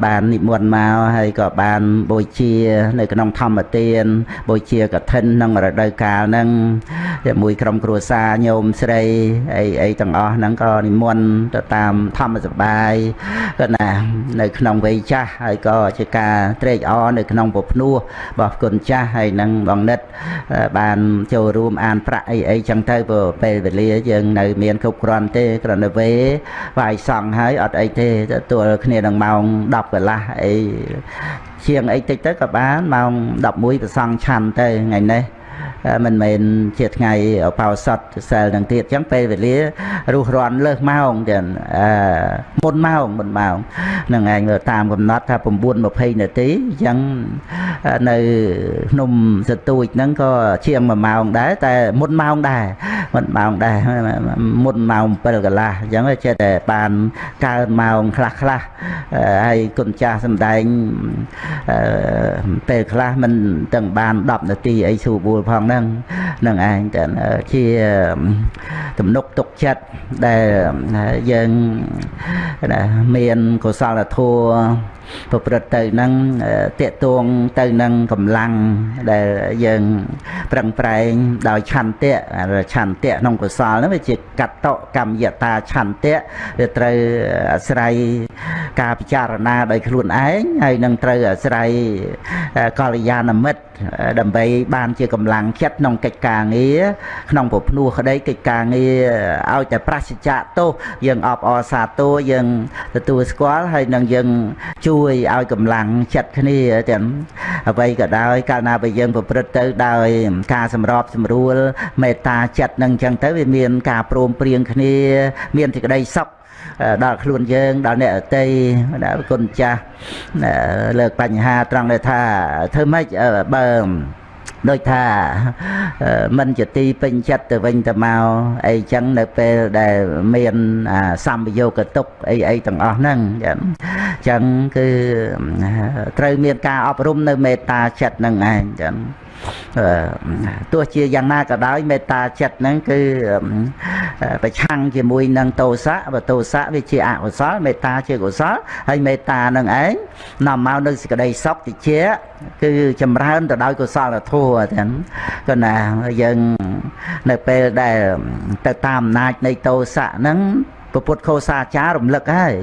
បាននិមន្តមកហើយក៏បានបូជានៅក្នុងធម្មទានបូជាកឋិនក្នុងរដូវកាលហ្នឹងជាមួយក្រុមគ្រួសារញោមស្រីអីអីទាំងអស់ហ្នឹងក៏និមន្តទៅតាមធម្មសបាយក៏ណានៅក្នុងវ័យចាស់ហើយក៏ជាការត្រេកអរនៅក្នុងពភ្នោះរបស់គុណចាស់ហើយនឹងបងនិតបានចូលរួមអានប្រាក់អីអីចឹងទៅព្រោះពេលវេលាយើងនៅមានគ្រប់គ្រាន់ទេគ្រាន់តែវេវាយសង់ហើយអត់អីទេទួលគ្នានឹងម៉ោង10កន្លះអីជាងអីតិចទៅក៏បានម៉ោង11ប្រសង់ឆាន់ទៅថ្ងៃនេះ មិនមែនជាថ្ងៃបោសតសែលនឹងទៀតអញ្ចឹងពេលវេលារុះរាន់លើសម៉ោងទៀតអឺមុនម៉ោងមុនម៉ោងនឹងឯងតាមកំណត់ថា9:20នាទីអញ្ចឹងនៅភ្នំសទួចហ្នឹងក៏ជាង1ម៉ោងដែរតែមុនម៉ោងដែរមុនម៉ោងដែរមុនម៉ោង7កន្លះអញ្ចឹងចេះតែបានកើនម៉ោងខ្លះខ្លះហើយគុណចាស់សំដែងពេលខ្លះមិនទាំងបាន10នាទីអីស្រួលបួលផងហ្នឹងនឹងឯងតែជាទំនុកទុកចិត្តដែលយើងមានកុសលធម៌ប្រព្រឹត្តទៅនឹងតេតួងទៅនឹងកម្លាំងដែលយើងប្រឹងប្រែងដោយឆន្ទៈឆន្ទៈក្នុងកុសលហ្នឹងវាជាកតកម្មយតាឆន្ទៈវាត្រូវអាស្រ័យការពិចារណាដោយខ្លួនឯងហើយនឹងត្រូវអាស្រ័យកល្យាណមិត្តដើម្បីបានជាកម្លាំងចិត្តក្នុងកិច្ចការងារក្នុងពភ្នោះក្តីកិច្ចការងារឲ្យតែប្រសិជ្ជៈទោសយើងអបអរសាទរយើងទទួលស្គាល់ហើយនឹងយើងជួយឲ្យកម្លាំងចិត្តគ្នាទាំងអ្វីក៏ដោយកាលណាបើយើងប្រព្រឹត្តទៅដោយការសម្របសម្រួលមេត្តាចិត្តនឹងអញ្ចឹងទៅវាមានការព្រមព្រៀងគ្នា មានសេចក្តីសុខដល់ខ្លួនយើងដល់អ្នកអតីដល់គុណចាស់លើកបញ្ហាត្រង់ដែលថាធ្វើម៉េចបើ ដូចថាមិនជាទីពេញចិត្តទៅវិញទៅមកអីចឹងនៅពេលដែលមានសម្ពយោគតុកអីអីទាំងអស់ហ្នឹងចឹងគឺត្រូវមានការអប់រំនៅមេត្តាចិត្តហ្នឹងឯងចឹង ទោះជាយ៉ាងណាក៏ដោយមេត្តាចិត្តហ្នឹងគឺប្រឆាំងជាមួយនឹងទោសៈបើទោសៈវាជាអកុសលមេត្តាជាកុសលហើយមេត្តានឹងឯងនាំមកនៅសេចក្តីសុខតិចគឺចម្រើនទៅដោយកុសលធម៌ទាំងក៏ណាយើងនៅពេលដែលទៅតាមអំណាចនៃទោសៈហ្នឹង ពុទ្ធខោសាចាររំលឹកហើយ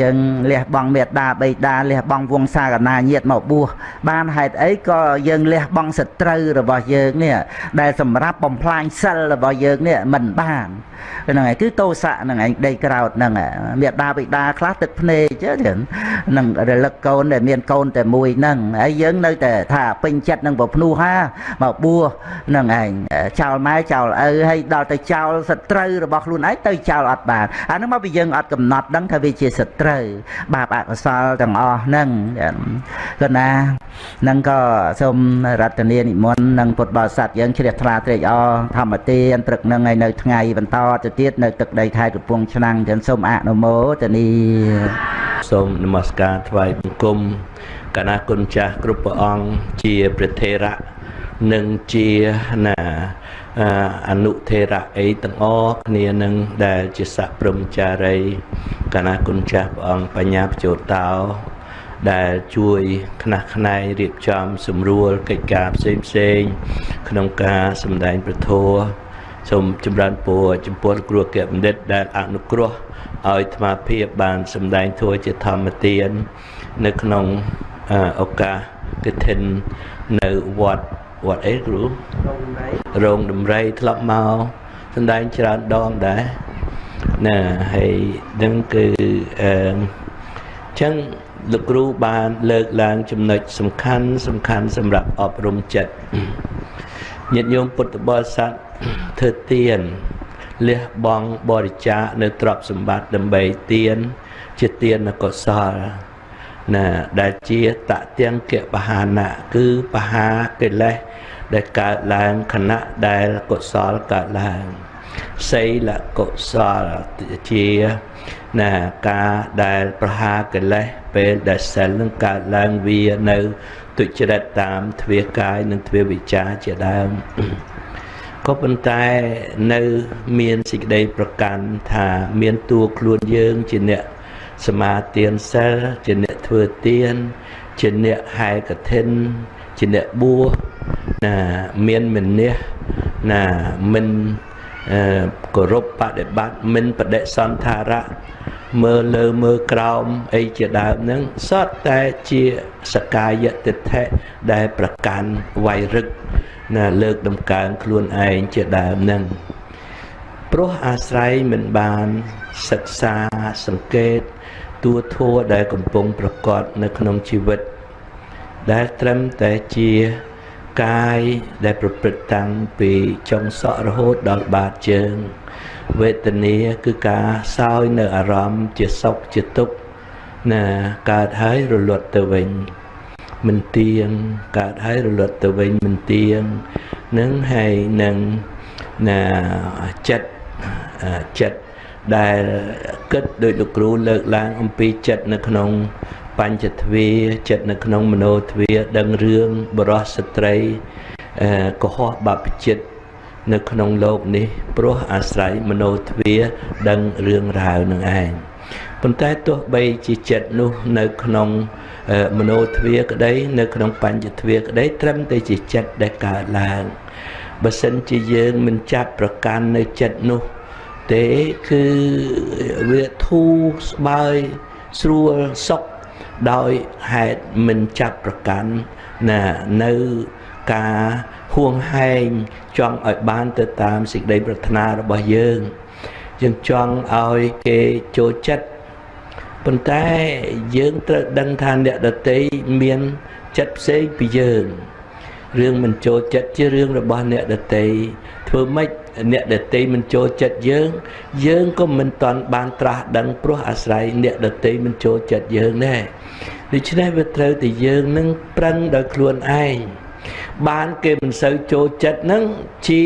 យើងលះបង់មេត្តាបិតាលះបង់វង្សាកណាញាតមកបួសបានហេតុអីក៏យើងលះបង់សត្រូវរបស់យើងនេះដែលសម្រាប់បំផ្លាញសិលរបស់យើងនេះមិនបានហ្នឹងហើយគឺតោសៈហ្នឹងឯងដីក្រោតហ្នឹងមេដាបិតាខ្លះទឹកភ្នែកចឹងនឹងរលឹកកូនដែលមានកូនតែមួយហ្នឹងហើយយើងនៅតែថាពេញចិត្តនឹងប្រភ្នោះហាមកបួសហ្នឹងឯងចោលម៉ែចោលឪហើយដល់ទៅចោលសត្រូវរបស់ខ្លួនឯងទៅចោលអត់បានអាហ្នឹងមកពីយើងអត់កំណត់ដឹងថាវាជាសត្រូវបាបអកុសលទាំងអស់ហ្នឹងក៏ណានឹងក៏សូមរតនានិមន្តនឹងពុទ្ធបរិស័ទយើងជ្រះថ្លាត្រេកអរធម្មទានព្រឹកនឹងឲ្យនៅថ្ងៃបន្តទៅទៀតនៅទឹកដីខេត្តកំពង់ឆ្នាំងចឹងសូមអនុមោទនីសូមនមស្ការថ្វាយបង្គំកណាគុណចាស់គ្រប់ព្រះអង្គជាព្រះថេរៈនិងជាណា អនុថេរៈអីទាំងអស់គ្នានឹងដែលជាស័កព្រមចារីកណាគុណចាស់ព្រះអង្គបញ្ញាបញ្ចោតោដែលជួយខ្នះខ្នែងរៀបចំសម្រួលកិច្ចការផ្សេងផ្សេងក្នុងការសម្ដែងប្រធោសូមចម្រើនពរចំពោះគ្រូអគ្គបណ្ឌិតដែលអនុគ្រោះឲ្យអាត្មាភាពបានសម្ដែងធัวជាធម្មទាន នៅក្នុងឱកាសកឋិននៅវត្ត វត្តអីគ្រូរោងដំរីធ្លាប់មកសម្ដែងច្រើនដងដែរណាហើយនឹងគឺអឺចឹងលោកគ្រូបានលើកឡើងចំណុចសំខាន់សំខាន់សម្រាប់អប់រំចិត្តញាតិញោមពុទ្ធបរិស័ទធ្វើទានលះបង់បរិច្ចាគនៅទ្រព្យសម្បត្តិដើម្បីទាន ជាទានកុសលណាដែលជាតទាំងកបហានៈគឺបហាកិលេស ដែលកើតឡើងខណៈដែលកុសលកើតឡើងសីលកុសលជាណាការដែលប្រហាកិលេសពេលដែលសិលនឹងកើតឡើងវានៅទុច្ចរិតតាមទ្វាកាយនិងទ្វាវិចាជាដើមក៏ប៉ុន្តែនៅមានសេចក្តីប្រកាន់ថាមានតួខ្លួនយើងជាអ្នកសមាទានសិលជាអ្នកធ្វើទានជាអ្នកហែកឋិនជាអ្នកបួស ណាមានមនះណាមិនគោរពបដិបត្តិមិនបដិសន្ធារៈមើលលើមើលក្រោមអីជាដើមហ្នឹងសតតែជាសកាយតិដ្ឋិដែលប្រកាន់វាយរឹកណាលើកដំកើងខ្លួនឯងជាដើមហ្នឹងព្រោះអាស្រ័យមិនបានសិក្សាសង្កេតទួធัวដែលកំពុងប្រកបនៅក្នុងជីវិត ដែលត្រឹមតែជា កាយដែលប្រព្រឹត្តតាំងពីចុងសក់រហូតដល់បាតជើង វេទនាគឺការសោយនៅអារម្មណ៍ជាសុខជាទុក្ខណាកើតហើយរលត់ទៅវិញមិនទៀងកើតហើយរលត់ទៅវិញមិនទៀងនឹងហើយនឹងណាចិត្តចិត្តដែលគិតដោយលោកគ្រូលើកឡើងអំពីចិត្តនៅក្នុង បញ្ចទ្វាចិត្តនៅក្នុងមโนទ្វាដឹងរឿងបរោះស្ត្រីកុហកបព្វជិតនៅក្នុងโลกនេះព្រោះអាស្រ័យមโนទ្វាដឹងរឿងរ៉ាវនឹងឯង ប៉ុន្តែទោះបីជាចិត្តនោះនៅក្នុងមโนទ្វាក្តីនៅក្នុងបញ្ញទ្វាក្តីត្រឹមតែជាចិត្តដែលកើតឡើងបើសិនជាយើងមិនចាប់ប្រកាន់នៅចិត្តនោះទេគឺវាធូរស្បើយស្រួលសុខ ដោយហេតុមិនចាប់ប្រកាន់ណានៅការហួងហែងចង់ឲ្យបានទៅតាមសេចក្តីប្រាថ្នារបស់យើងយើងចង់ឲ្យគេចូលចិត្តប៉ុន្តែយើងត្រូវដឹងថាអ្នកដតីមានចិត្តផ្សេងពីយើងរឿងមិនចូលចិត្តជារឿងរបស់អ្នកដតីធ្វើម៉េច អ្នកដតីមិនចូលចិត្តយើង យើងក៏មិនតន់បានត្រាស់ដឹងព្រោះអាស្រ័យអ្នកដតីមិនចូលចិត្តយើងដែរដូច្នេះវាត្រូវតែយើងនឹងប្រឹងដោយខ្លួនឯងបានគេមិនសូវចូលចិត្តនឹងជា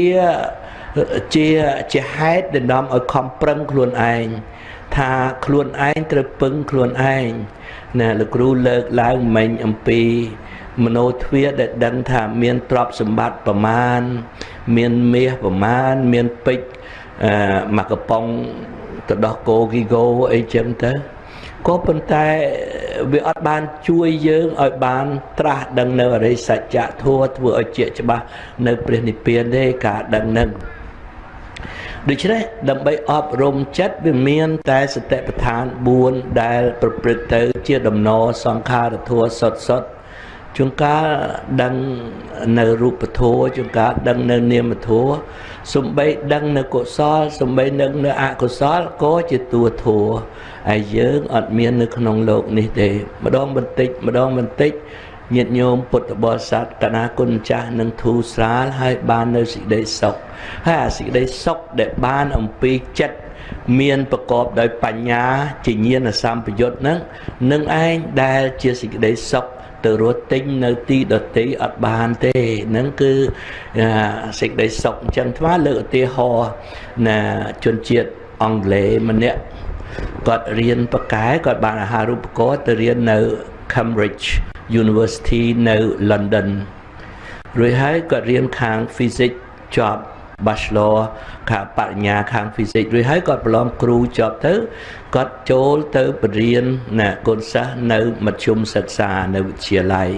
ជាជាហេតុដែលនាំឲ្យខំប្រឹងខ្លួនឯងថាខ្លួនឯងត្រូវពឹងខ្លួនឯងណាលោកគ្រូលើកឡើងមិញអំពីមโนទ្វាដែលដឹងថាមានទ្រព្យសម្បត្តិប្រមាណ មានមាសប្រមាណមានពេជ្រអឺមកកំប៉ុងទៅដោះគោគីគោអីចឹងទៅក៏ប៉ុន្តែវាអត់បានជួយយើងឲ្យបាន ត្រាស់ដឹងនៅអរិយសច្ចៈធัวធ្វើឲ្យជាច្បាស់នៅព្រះនិព្វានទេការដឹងនឹងដូច្នេះដើម្បីអប់រំចិត្តវាមាន តែសតិប្បដ្ឋាន4ដែលប្រព្រឹត្តទៅជាដំណរសង្ខារធัวសុតសុត ជួនកាលដឹងនៅរូបធម៌ជួនកាលដឹងនៅនាមធម៌សំបីដឹងនៅកុសលសំបីនឹងនៅអកុសលក៏ជាតួធម៌ហើយយើងអត់មាននៅក្នុងโลกនេះទេម្ដងបន្តិចម្ដងបន្តិចញាតិញោមពុទ្ធបរិស័ទកណាគុណចាស់នឹងធូរស្រាលហើយបាននៅសេចក្តីសុខហើយអាសេចក្តីសុខដែលបានអំពីចិត្តមានប្រកបដោយបញ្ញាជាញាណសម្ពយុទ្ធនឹងនឹងឯងដែលជាសេចក្តីសុខ ទៅរត់ទិញនៅទីដតីអត់បានទេហ្នឹងគឺសេចក្តីសុខអញ្ចឹងថ្មលើកឧទាហរណ៍ណាជនជាតិអង់គ្លេសម្នាក់គាត់រៀនបកែគាត់បានអាហារូបករណ៍ទៅរៀននៅ Cambridge University នៅ London រួចហើយគាត់រៀនខាង Physics ចប់ Bachelor ខាងបរិញ្ញាខាង Physics រួចហើយគាត់ប្រឡងគ្រូចប់ទៅគាត់ចូលទៅបរៀនណាកូនសិស្សនៅមធ្យមសិក្សានៅវិទ្យាល័យ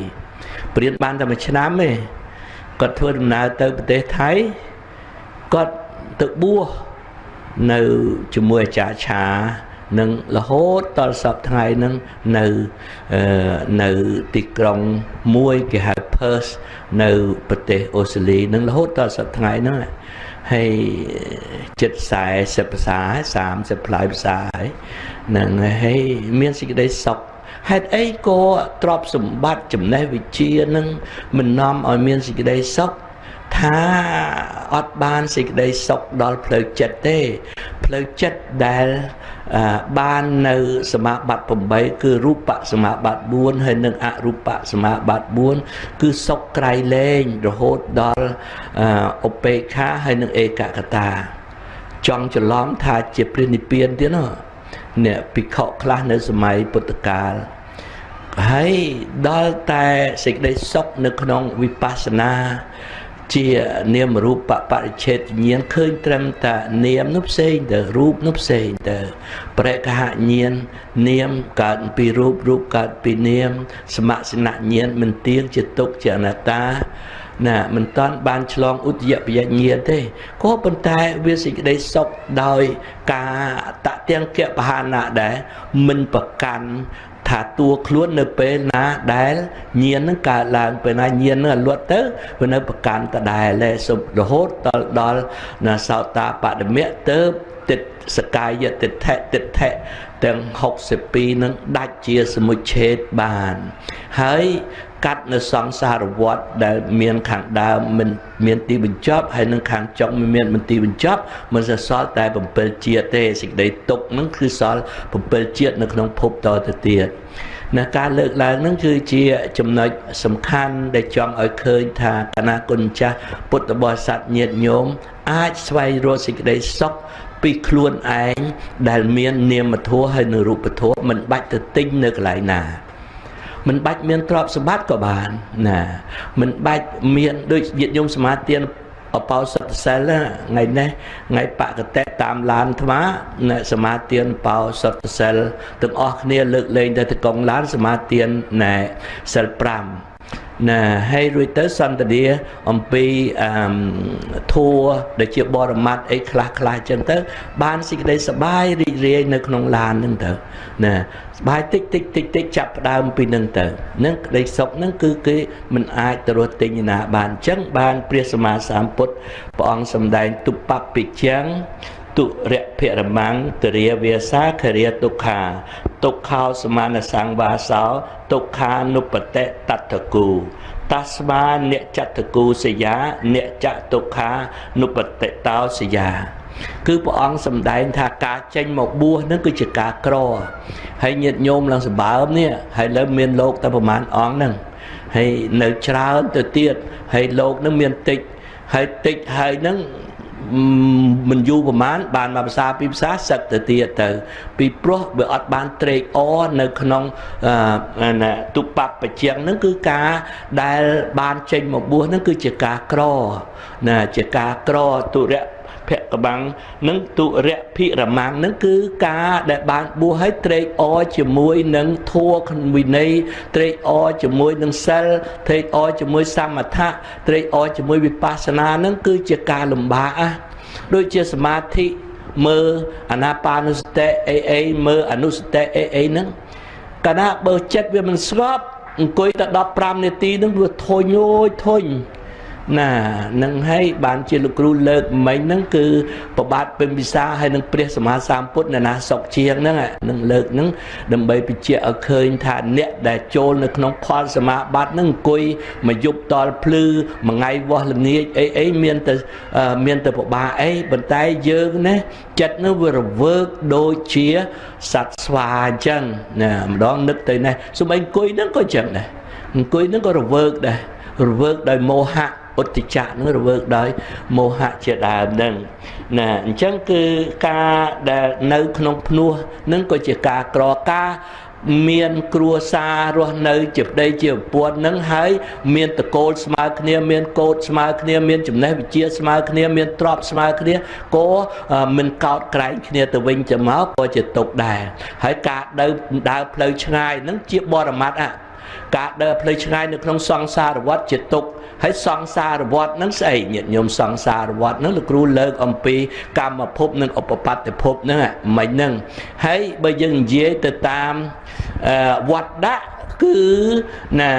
បរៀនបានតែមួយឆ្នាំទេគាត់ធ្វើដំណើរទៅប្រទេសថៃគាត់ទៅបួសនៅជាមួយអាចារ្យឆានឹងរហូតដល់សប្តាហ៍ថ្ងៃហ្នឹងនៅនៅទីក្រុងមួយគេហៅ Perth នៅប្រទេសអូស្ត្រាលីនឹងរហូតដល់សប្តាហ៍ថ្ងៃហ្នឹង ហើយចិត្ត40ភាសា30ផ្លាយភាសាហើយនឹងហើយមានសេចក្តីសុខហេតុអីក៏ទ្រព្យសម្បត្តិចំណេះវិជ្ជានឹងមិននាំឲ្យមានសេចក្តីសុខថាអត់បានសេចក្តីសុខដល់ផ្លូវចិត្តទេ ផ្លូវចិត្តដែល បាននៅសមាបត្តិ8គឺរូបសមាបត្តិ4ហើយនិងអរូបសមាបត្តិ4គឺសុខក្រៃលែងរហូតដល់ឧបេក្ខាហើយនិងឯកកតា ចង់ច្រឡំថាជាព្រះនិព្វានទៀតណាអ្នកភិក្ខុខ្លះនៅសម័យពុទ្ធកាលហើយដល់តែសេចក្តីសុខនៅក្នុងវិបស្សនា ជានាមរូបបរិច្ឆេទញាណឃើញត្រឹមតែនាមនោះផ្សេងទៅរូបនោះផ្សេងទៅប្រកហញាណនាមកើតពីរូបរូបកើតពីនាម សមសនញាណមិនទៀងជាទុកជាអនត្តាណាមិនតាន់បានឆ្លងឧទយបយញ្ញាទេក៏ប៉ុន្តែវាសេចក្តីសុខដោយការតទាំងកបហានៈដែរមិនប្រកាន់ ថាតួខ្លួននៅពេលណាដែលញៀននឹងកើតឡើងពេលណាញៀននឹងលត់ទៅវានៅប្រកាន់ដដែលលែសុបរហូតដល់ដល់ណាសោតាបដមៈទៅទិតសកាយទិដ្ឋិទិដ្ឋិទាំង62នឹងដាច់ជាសមុច្ឆេតបាន ហើយ កាត់នៅសង្សារវដ្តដែលមានខាងដើមមិនមានទីបញ្ចប់ហើយនឹងខាងចុងមិនមានមិនទីបញ្ចប់មិនសសល់តែ7ជាតិទេសេចក្តីទុកនឹងគឺសល់7ជាតិនៅក្នុងភពតទៅទៀតណាការលើកឡើងនឹងគឺជាចំណុចសំខាន់ដែលចង់ឲ្យឃើញថាគណៈគុណចាស់ពុទ្ធបរិស័ទញាតិញោមអាចស្វែងរកសេចក្តីសុខពីខ្លួនឯងដែលមាននាមធម៌ហើយនៅរូបធម៌មិនបាច់ទៅទិញនៅកន្លែងណា មិនបាច់មានទ្រព្យសម្បត្តិក៏បានណាមិនបាច់មានដូចញាតិញោមសមាទានអបោសតសិលថ្ងៃនេះថ្ងៃបកតេតាមឡានអាត្មាអ្នកសមាទានបោសតសិលទាំងអស់គ្នាលើកលែងទៅទៅកងឡានសមាទានណែសិល5 ណាហើយរួចទៅសន្តានាអំពីអឺធัวដែលជាបរមត្តអីខ្លះខ្លះអញ្ចឹងទៅ បានសេចក្តីសប្បាយរីករាយនៅក្នុងឡានហ្នឹងទៅណាសប្បាយតិចតិចតិចតិចចាប់ផ្ដើមពីហ្នឹងទៅហ្នឹងក្តីសុខហ្នឹងគឺគេមិនអាចទៅរស់ទិញណាបានអញ្ចឹងបានព្រះសម្មាសម្ពុទ្ធព្រះអង្គសម្ដែងទុបបពិចឹង ទុរៈភិរមੰទរាវាសាខរិយទុក្ខាទុក្ខោសមានសង្វាសោទុក្ខានុបតិតតគូតស្មានិចតគូសយានិចទុក្ខានុបតិតោសយាគឺព្រះអង្គសម្ដែងថាការចេញមកបួសនឹងគឺជាការក្រហើយញាតិញោមឡើងសម្បើមនេះហើយលើមានលោកតែប្រហែលអង្គហ្នឹងហើយនៅច្រើនទៅទៀតហើយលោកនឹងមានតិចហើយតិចហើយនឹង មិនយូរប្រហែលបានមកភាសាពីរភាសាសឹកទៅទៀតទៅ ពីព្រោះវាអត់បានត្រេកអរនៅក្នុងណាទុបបបជាងហ្នឹងគឺការដែលបានចេញមកបួសហ្នឹងគឺជាការក្រណាជាការក្រទុរៈ ភកបាំងនឹងទុរៈភិរមាំងនឹងគឺការដែលបានបួសឲ្យត្រេកអរជាមួយនឹងធัวវិន័យត្រេកអរជាមួយនឹងសិលត្រេកអរជាមួយសមថៈត្រេកអរជាមួយវិបស្សនានឹងគឺជាការលំបាកដូចជាសមាធិមើលអាណាបានុសតិអីអីមើលអនុសតិអីអីហ្នឹងកាលណាបើចិត្តវាមិនស្ងប់អង្គុយតែ15នាទីហ្នឹងវាធុញអូយធុញ ណានឹងហើយបានជាលោកគ្រូលើកមិញហ្នឹងគឺប្របាទពេញវិសាហើយនឹងព្រះសម្មាសម្ពុទ្ធនៅណាសុកជាងហ្នឹងនឹងលើកហ្នឹងដើម្បីបញ្ជាក់ឲ្យឃើញថាអ្នកដែលចូលនៅក្នុងផលសមាបត្តិហ្នឹងអង្គុយមកយប់តល់ភ្លឺមួយថ្ងៃវាស់ល្ងាចអីអីមានតែមានតែប្របាអីប៉ុន្តែយើងណាចិត្តនោះវារវើកដូចជាសត្វស្វាអញ្ចឹងណាម្ដងនឹកទៅនេះសូម្បីអង្គុយហ្នឹងក៏អញ្ចឹងដែរអង្គុយហ្នឹងក៏រវើកដែររវើកដោយមោហៈ ឧត្តចៈនឹងរវើកដោយមោហៈជាដើមនឹងណាអញ្ចឹងគឺការដែលនៅក្នុងភ្នោះនឹងក៏ជាការក្រការមានគ្រួសាររស់នៅជាប្តីជាប្រពន្ធនឹងហើយមានតកូលស្មើគ្នាមានកូដស្មើគ្នាមានចំណេះវិជ្ជាស្មើគ្នាមានទ្រព្យស្មើគ្នាក៏មិនកោតក្រែងគ្នាទៅវិញទៅមកក៏ជាទុកដែរហើយការដើរដើរផ្លូវឆ្ងាយនឹងជាបរមត្តអាការដើរផ្លូវឆ្ងាយនៅក្នុងសង្សារវដ្តជាទុក ហើយសង្សារវដ្តហ្នឹងស្អីញាតិញោមសង្សារវដ្តហ្នឹងលោកគ្រូលើកអំពីកម្មភពនិងឧបបត្តិភពហ្នឹងមិនហ្នឹងហើយបើយើងនិយាយទៅតាមវត្តដាក់គឺណា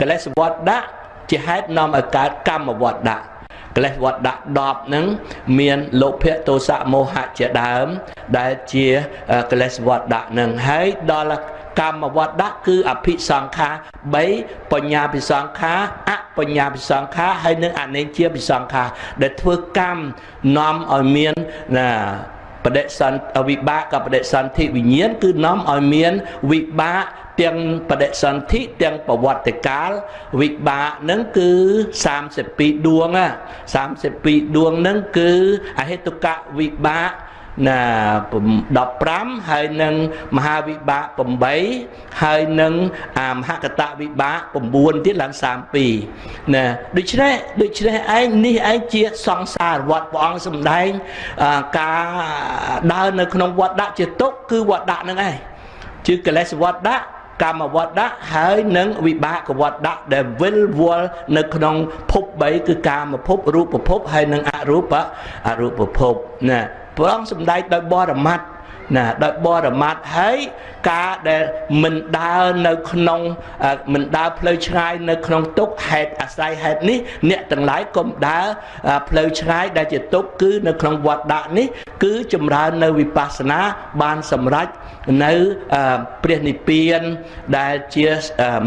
កលេសវត្តដាក់ជាហេតុនាំឲ្យកើតកម្មវត្តដាក់កិលេសវត្តដាក់10ហ្នឹងមានលោភៈទោសៈមោហៈជាដើម ដែលជាកិលេសវត្តដាក់ហ្នឹងហើយដល់ កម្មវត្តៈគឺអភិសង្ខា3បញ្ញាភិសង្ខាអបញ្ញាភិសង្ខាហើយនិងអនេជាភិសង្ខាដែលធ្វើកម្មនាំឲ្យមានណាបដិសន្ធវិបាកបដិសន្ធិវិញ្ញាណគឺនាំឲ្យមានវិបាកទាំងបដិសន្ធិទាំងប្រវត្តិកាលវិបាកនឹងគឺ32ដួង32ដួងនឹងគឺអហេតុកៈវិបាក ណា15ហើយនឹងមហាវិបាក8ហើយនឹងអាមហកតវិបាក9ទៀតឡើង32ណាដូច្នេះដូច្នេះឯងនេះឯងជាសង្សារវត្តព្រះអង្គសម្ដែងការដើរនៅក្នុងវត្តដាក់ជាទុកគឺវត្តដាក់នឹងឯងជាកិលេសវត្តដាក់កម្មវត្តៈហើយនឹងវិបាកវត្តៈដែលវិលវល់នៅក្នុងភព3គឺកាមភពរូបភពហើយនឹងអរូបអរូបភពណា ព្រះអង្គសម្ដែងដោយបរមត្តណាដោយបរមត្តហើយការដែលមិនដើរនៅក្នុងមិនដើរផ្លូវឆ្ងាយនៅក្នុងទុកហេតុអាស្រ័យហេតុនេះអ្នកទាំងឡាយកុំដើរផ្លូវឆ្ងាយដែលជាទុកគឺនៅក្នុងវត្តដាក់នេះ គឺចម្រើននៅវិបស្សនាបានសម្រេចនៅព្រះនិព្វានដែលជា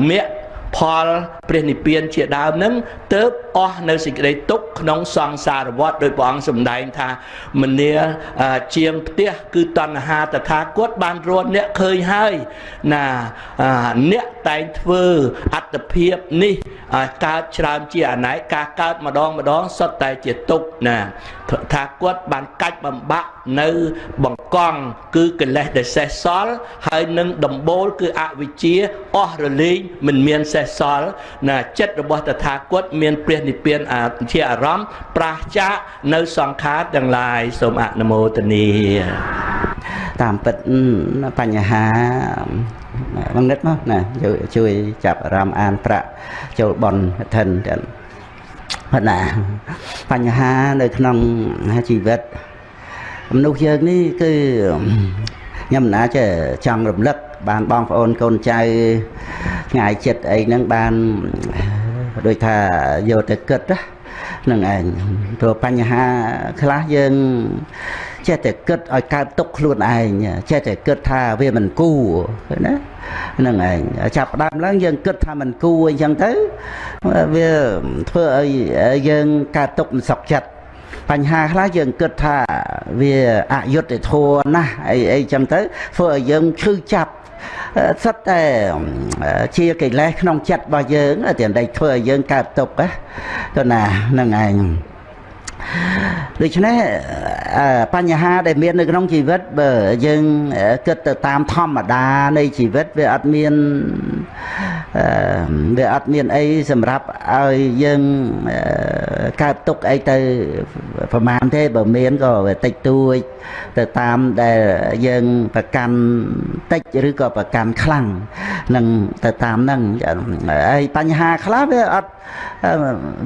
មគ្គផលព្រះនិព្វានជាដើមនឹងទៅ អស់នៅសេចក្តីទុក្ខក្នុងសង្សារវដ្តដោយព្រះអង្គសម្ដែងថាមនាជាងផ្ទះគឺតណ្ហាតថាគតបានរត់អ្នកឃើញហើយណាអ្នកតែងធ្វើអត្តភាពនេះឲ្យកើតច្រើនជាអណែកការកើតម្ដងម្ដងសុទ្ធតែជាទុកណាថាគាត់បានកាច់បំបាក់នៅបង្កង់គឺកិលេសដែលសេះសល់ហើយនឹងដំបូលគឺអវិជ្ជាអស់រលែងមិនមានសេះសល់ណាចិត្តរបស់តថាគតមានព្រះនិព្វានជាអារម្មណ៍ប្រះចាកនៅសង្ខារទាំងឡាយសូមអនុមោទនាតាមពិតបញ្ហាបងនិតមកណាជួយចាប់អារម្មណ៍អានប្រាក់ចូលបនឋិនចឹងណាបញ្ហានៅក្នុងជីវិតមនុស្សយើងនេះគឺខ្ញុំណាចេះចង់រំលឹកបានបងប្អូនកូនចៅឆ្ងាយចិត្តអីហ្នឹងបាន ដូចថាយកទៅគិតហ្នឹងឯងព្រោះបញ្ហាខ្លះយើងចេះតែគិតឲ្យកើតទុកខ្លួនឯងចេះតែគិតថាវាមិនគួរណាហ្នឹងឯងចាប់ដើមឡើងយើងគិតថាមិនគួរអញ្ចឹងទៅវាធ្វើឲ្យយើងកើតទុកមិនសុខចិត្តបញ្ហាខ្លះយើងគិតថាវាអយុត្តិធម៌ណាស់អីអីចឹងទៅធ្វើឲ្យយើងឈឺចាប់ សិតតែជាកិលេសក្នុងចិត្តរបស់យើងតែដេកធ្វើឲ្យយើងកើតទុកណាទៅណាហ្នឹងឯង ដូច្នេះបញ្ហាដែលមាននៅក្នុងជីវិតបើយើងគិតទៅតាមធម្មតានៃជីវិតវាអត់មានវាអត់មានអីសម្រាប់ឲ្យយើងកើតទុកអីទៅប្រមាណទេបើមានក៏វាតិចតួចទៅតាមដែលយើងប្រកាន់តិចឬក៏ប្រកាន់ខ្លាំងនឹងទៅតាមហ្នឹងហើយបញ្ហាខ្លះវាអត់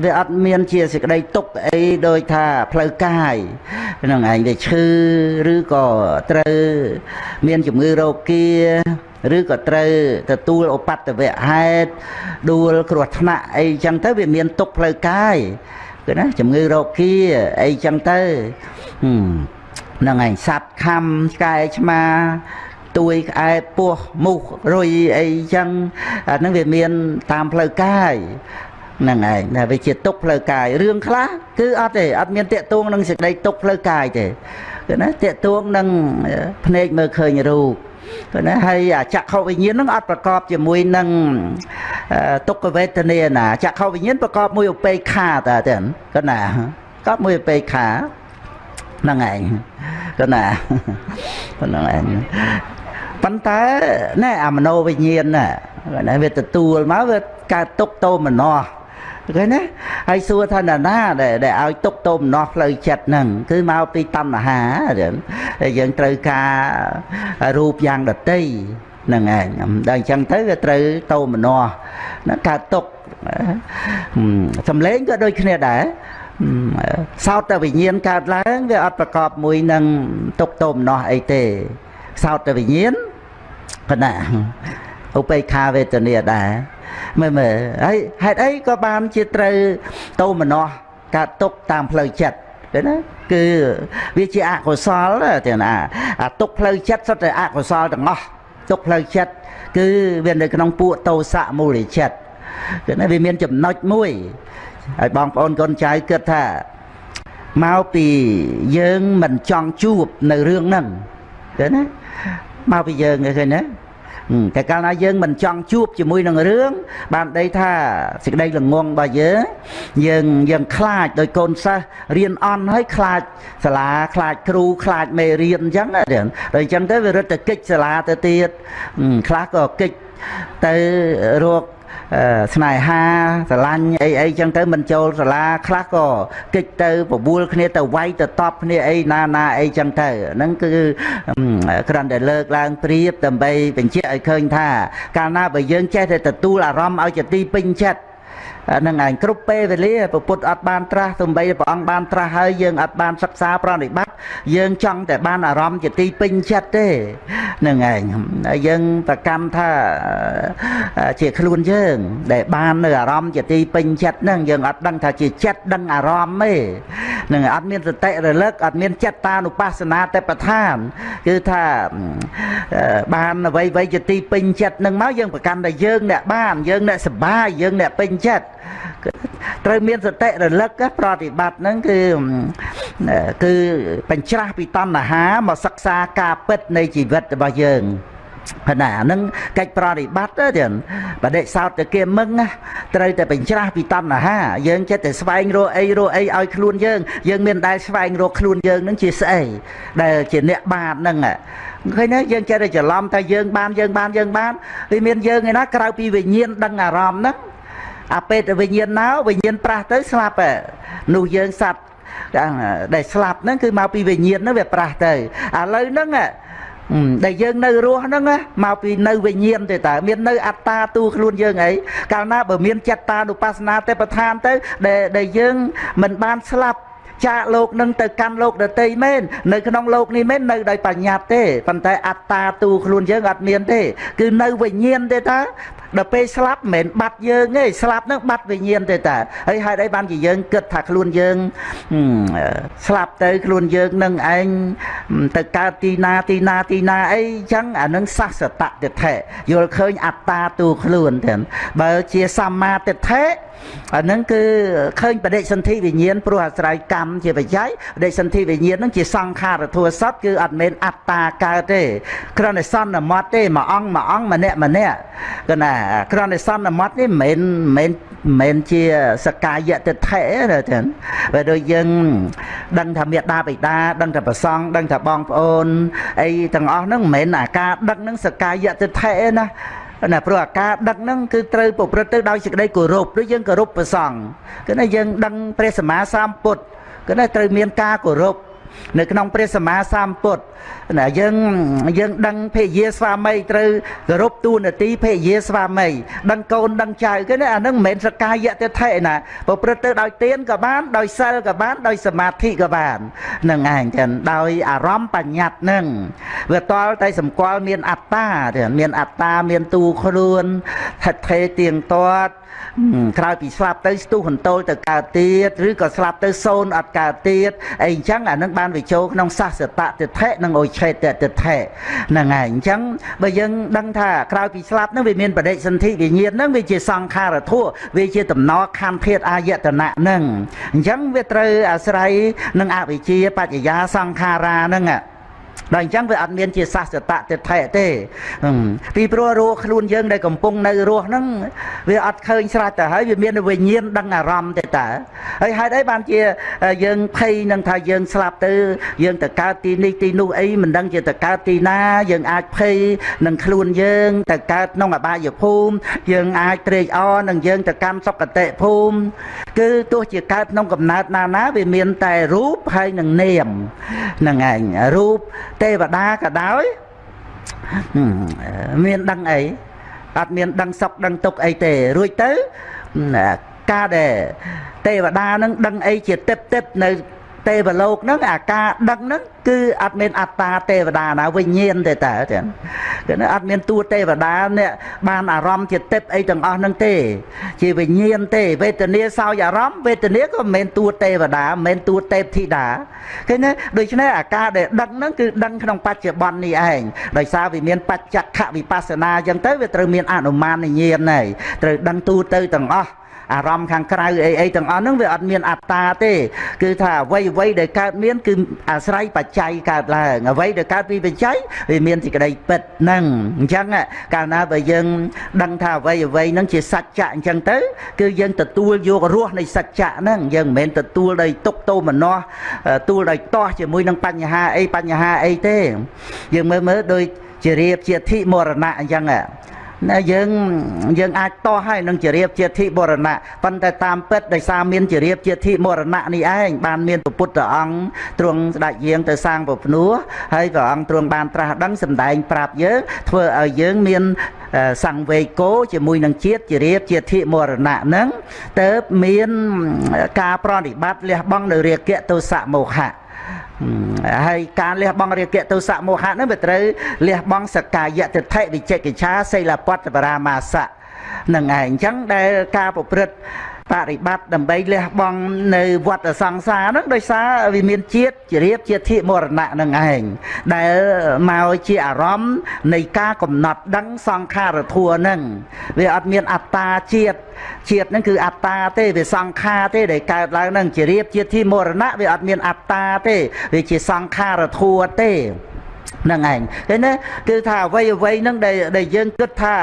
វាអត់មានជាសេចក្តីទុកអីដោយថាផ្លូវកាយហ្នឹងឯងវាឈឺឬក៏ត្រូវមានជំងឺរោគាឬក៏ត្រូវទទួលឧបតវៈហេតុដួលគ្រោះថ្នាក់អីចឹងទៅវាមានទុកផ្លូវកាយគឺណាជំងឺរោគាអីចឹងទៅហ្នឹងឯងសัตว์ខំឆ្កែឆ្មាទួយក្អែពោះមូសរុយអីចឹងអាហ្នឹងវាមានតាមផ្លូវកាយ ហ្នឹងឯងតែវាជាទុកផ្លូវកាយរឿងខ្លះគឺអត់ទេអត់មានតាកទួងនឹងសេចក្តីទុកផ្លូវកាយទេគឺណាតាកទួងនឹងភ្នែកមើលឃើញរូបគឺណាហើយចក្ខុវិញ្ញាណហ្នឹងអត់ប្រកបជាមួយនឹងទុក្ខវេទនាណាចក្ខុវិញ្ញាណប្រកបមួយឧបេក្ខាតើទេគឺណាប្រកបមួយឧបេក្ខាហ្នឹងឯងគឺណាហ្នឹងឯងប៉ុន្តែណែអាមโนវិញ្ញាណណាវាទទួលមកវាកើតទុកតោមនោ ឃើញណាហើយសួរថាណាណាដែលដែលឲ្យទុកទោមនោះផ្លូវចិត្តហ្នឹងគឺមកពីតណ្ហាដែលយើងត្រូវការរូបយ៉ាងដតីហ្នឹងឯងដល់អញ្ចឹងទៅវាត្រូវតោមនោះណាកើតទុកសំឡេងក៏ដូចគ្នាដែរសោតវិញ្ញាណកើតឡើងវាអត់ប្រកបមួយនឹងទុកទោមនោះអីទេសោតវិញ្ញាណកណា ឧបេក្ខាវេទនាដែរមើលមើលហើយហេតុអីក៏បានជាត្រូវតោមនោះកើតទុកតាមផ្លូវចិត្តទេណាគឺវាជាអកុសលទេណាអាទុកផ្លូវចិត្តសុទ្ធតែអកុសលទាំងអស់ទុកផ្លូវចិត្តគឺវានៅក្នុងពួកតោសៈមូលចិត្តគឺណាវាមានចំណុចមួយហើយបងប្អូនកូនចៅគិតថាមកពីយើងមិនចង់ជួបនៅរឿងហ្នឹងឃើញណាមកពីយើងឃើញណា តែកាលណាយើងមិនចង់ជួបជាមួយនឹងរឿងបានដីថាសេចក្តីល្ងងរបស់យើងយើងយើងខ្លាចដោយកូនសិស្សរៀនអន់ហើយខ្លាចសាលាខ្លាចគ្រូខ្លាចមេរៀនអញ្ចឹងដល់អញ្ចឹងទៅវារត់ទៅកិច្ចសាលាទៅទៀតខ្លះក៏កិច្ចទៅរក ស្នេហាស្រឡាញ់អីអីចឹងទៅមិនចូលសាលាខ្លះក៏កិច្ចទៅបបួលគ្នាទៅវាយទៅតបគ្នាអីណាណាអីចឹងទៅហ្នឹងគឺគ្រាន់តែលើកឡើងប្រៀបដើម្បីបញ្ជាក់ឲ្យឃើញថា កាលណាបើយើងចេះតែទទួលអារម្មណ៍ឲ្យជាទីពេញចិត្ត នឹងឯងគ្រប់ពេលវេលាពពុទ្ធអត់បានត្រាស់ទំបីព្រះអង្គបានត្រាស់ហើយយើងអត់បានសិក្សាប្រតិបត្តិយើងចង់តែបានអារម្មណ៍ជាទីពេញចិត្តទេនឹងឯងហើយយើងប្រកម្មថាជាខ្លួនយើង ដែលបាននៅអារម្មណ៍ជាទីពេញចិត្តហ្នឹងយើងអត់ដឹងថាជាចិត្តដឹងអារម្មណ៍ទេនឹងអត់មានសតិរលឹកអត់មានចិត្តតានុបស្សនាទេប្រឋានគឺថាបានអ្វីអ្វីជាទីពេញចិត្តនឹងមកយើងប្រកាន់តែយើងអ្នកបានយើងអ្នកសបាយយើងអ្នកពេញចិត្ត ត្រូវមានសតិរលឹកប្រតិបត្តិហ្នឹងគឺគឺបញ្ច្រាស់ពីតណ្ហាមកសិក្សាការពិតនៃជីវិតរបស់យើងណាហ្នឹងកិច្ចប្រតិបត្តិទៅទៀតបដិសោតទៅគេមឹងណាត្រូវតែបញ្ច្រាស់ពីតណ្ហាយើងចិត្តតែស្វែងរកអីរកអីឲ្យខ្លួនយើងយើងមានដែលស្វែងរកខ្លួនយើងហ្នឹងជាស្អីដែលជាអ្នកបាបហ្នឹងឃើញទេយើងចេះតែច្រឡំតែយើងបានយើងបានយើងបានវាមានយើងឯណាក្រៅពីវិញ្ញាណដឹងអារម្មណ៍ហ្នឹង អាពេលទៅវិញ្ញាណណៅវិញ្ញាណប្រាស់ទៅស្លាប់នោះយើងសัตว์ដែលស្លាប់ហ្នឹងគឺមកពីវិញ្ញាណហ្នឹងវាប្រាស់ទៅឥឡូវហ្នឹងដែលយើងនៅរស់ហ្នឹងមកពីនៅវិញ្ញាណទេតើមាននៅអត្តាទូខ្លួនយើងអីកាលណាបើមានចិត្តតានុបស្សនាទេប្រឋានទៅដែលដែលយើងមិនបានស្លាប់ចាកលោកនឹងទៅកាន់លោកដតីមែននៅក្នុងលោកនេះមែននៅដោយបញ្ញត្តិទេប៉ុន្តែអត្តាទូខ្លួនយើងអត់មានទេ គឺនៅវិញ្ញាណទេតាដល់ពេលស្លាប់មិនមែនបាត់យើងទេស្លាប់នឹងបាត់វិញ្ញាណទេតាហើយហេតុអីបានជាយើងគិតថាខ្លួនយើងស្លាប់ទៅខ្លួនយើងនឹងឯងទៅកើតទីណាទីណាទីណាអីចឹងអានឹងសសតតិថេយល់ឃើញអត្តាទូខ្លួនទាំងបើជាសម្មាទិដ្ឋិអាហ្នឹងគឺឃើញបដិសន្ធិវិញ្ញាណព្រោះអាស្រ័យកម្មជាបច្ច័យបដិសន្ធិវិញ្ញាណហ្នឹងជាសង្ខារធัวសត្វគឺអត់មែនអត្តាកើតទេគ្រាន់តែសន្មត់ទេមួយអង្គមួយអង្គម្នាក់ម្នាក់គឺណាគ្រាន់តែសន្មត់នេះមិនមែនមិនជាសកាយតិដ្ឋិទេចឹងបើដូចយើងដឹងថាមេដាបិតាដឹងថាប្រសង់ដឹងថាបងប្អូនអីទាំងអស់ហ្នឹងមិនមែនអាការដឹងហ្នឹងសកាយតិដ្ឋិទេណាណាព្រោះអាការដឹកហ្នឹងគឺត្រូវប្រព្រឹត្តទៅដោយសេចក្តីគោរពដូចយើងគោរពព្រះសង្ឃគឺថាយើងដឹងព្រះសម្មាសម្ពុទ្ធគឺថាត្រូវមានការគោរព នៅក្នុងព្រះសម្មាសម្ពុទ្ធណាយើងយើងដឹងភេយាស្វាមីត្រូវគោរពទូនាទីភេយាស្វាមីដឹងកូនដឹងចៅគេណាអានឹងមិនមែនសកាយៈទិដ្ឋិណាប្រព្រឹត្តទៅដោយទានក៏បានដោយសិលក៏បានដោយសមាធិក៏បាននឹងឯងចឹងដោយអារម្មណ៍បញ្ញត្តិនឹងវាតល់តែសម្គាល់មានអត្តាមានអត្តាមានទូខ្លួនថិតថេរទៀងទាត់ ក្រោយពីស្លាប់ទៅស្ទុះហន្តោលទៅកើតទៀតឬក៏ស្លាប់ទៅសូន្យអត់កើតទៀតអីអញ្ចឹងអានឹងបានវាចូលក្នុងសាសតតិថិនិងអុឆេតតិថិហ្នឹងហើយអញ្ចឹងបើយើងដឹងថាក្រោយពីស្លាប់ហ្នឹងវាមានបដិសន្ធិវិញ្ញាណហ្នឹងវាជាសង្ខារធัวវាជាតំណខណ្ឌធាតអាយតនៈហ្នឹងអញ្ចឹងវាត្រូវអាស្រ័យនឹងអវិជ្ជាបច្ចយាសង្ខារាហ្នឹង ដល់អញ្ចឹងវាអត់មានជាសស្សតៈទិដ្ឋិទេពីព្រោះរស់ខ្លួនយើងដែលកំពុងនៅរស់ហ្នឹងវាអត់ឃើញស្រេចទៅហើយវាមានវិញ្ញាណដឹងអារម្មណ៍ទេតើហើយហេតុអីបានជាយើងភ័យនឹងថាយើងស្លាប់ទៅយើងទៅកើតទីនេះទីនោះអីមិនដឹងជាទៅកើតទីណា យើងអាចភ័យនឹងខ្លួនយើងទៅកើតក្នុងអបាយភូមិយើងអាចត្រេកអរនឹងយើងទៅកម្មសុគតិភូមិ គឺទោះជាកើតក្នុងកំណើតណាណាវាមានតែរូបហើយនឹងនាមហ្នឹងឯងរូបទេវតាក៏ដោយមានដឹងអីអត់មានដឹងសុខដឹងទុក្ខអីទេរួចទៅការដែលទេវតានឹងដឹងអីជាទឹកទឹកនៅ ទេវលោកហ្នឹងអាការដឹងហ្នឹងគឺអត់មានអត្តាទេវតាណាវិញ្ញាណទេតើចឹងគឺអត់មានតួទេវតាអ្នកបានអារម្មណ៍ជាទឹកអីទាំងអស់ហ្នឹងទេ ជាវិញ្ញាណទេវេទនាសោយអារម្មណ៍វេទនាក៏មិនមែនតួទេវតាមិនមែនតួទេពធីតាឃើញទេដូច្នេះអាការដែលដឹងហ្នឹងគឺដឹងក្នុងបច្ចុប្បន្ននេះឯងដោយសារវាមានបច្ចខវិបស្សនាចឹងទៅវាត្រូវមានអនុមានញាណហើយត្រូវដឹងទូទៅទាំងអស់ អារម្មណ៍ខាងក្រៅអីអីទាំងអស់ហ្នឹងវាអត់មានអត្តាទេ គឺថាអ្វីអ្វីដែលកើតមានគឺអាស្រ័យបច្ច័យកើតឡើងអ្វីដែលកើតពីបច្ច័យវាមានសេចក្តីពិតហ្នឹងអញ្ចឹងកាលណាបើយើង ដឹងថាអ្វីអ្វីហ្នឹងជាសច្ចៈអញ្ចឹងទៅ គឺយើងទទួលយករសនៃសច្ចៈហ្នឹងយើងមិនមែនទទួលដោយទុកទោមនស្សទួលដោយតោះជាមួយនឹងបញ្ហាអីបញ្ហាអីទេ យើងមើលមើលដូចជារៀបជាធិមរណៈអញ្ចឹង ណាយើងយើងអាចតោះហើយនឹងជារៀបជាធិបរណៈប៉ុន្តែតាមពិតដោយសារមានជារៀបជាធិមរណៈនេះឯងបានមានពុទ្ធអង្គទ្រង់ស្ដេចយាងទៅសាងពភ្នោះហើយព្រះអង្គទ្រង់បានត្រាស់ដឹងសម្ដែងប្រាប់យើងធ្វើឲ្យយើងមានសង្វេគោជាមួយនឹងជាតិជារៀបជាធិមរណៈហ្នឹងទៅមានការប្រតិបត្តិលះបង់នៅរាគៈទោសៈមោហៈ ហើយការលះបង់រាគៈទោសៈមោហៈហ្នឹងវាត្រូវលះបង់សកាយតិថិវិចិកិច្ឆាសិលពតបរាមាសៈនឹងឯងអញ្ចឹងដែលការប្រព្រឹត្ត បរិបត្តិដើម្បីលះបង់នៅវត្តសង្សារហ្នឹងដោយសារវាមានជាតិជារៀបជាធិមរណៈនឹងឯងដែលមកជាអារម្មណ៍នៃការកំណត់ដឹងសង្ខារធัวហ្នឹងវាអត់មានអត្តាជាតិជាតិហ្នឹងគឺអត្តាទេវាសង្ខារទេដែលកើតឡើងហ្នឹងជារៀបជាធិមរណៈវាអត់មានអត្តាទេវាជាសង្ខារធัวទេហ្នឹងឯងឃើញទេគឺថាអ្វីអ្វីហ្នឹងដែលដែលយើងគិតថា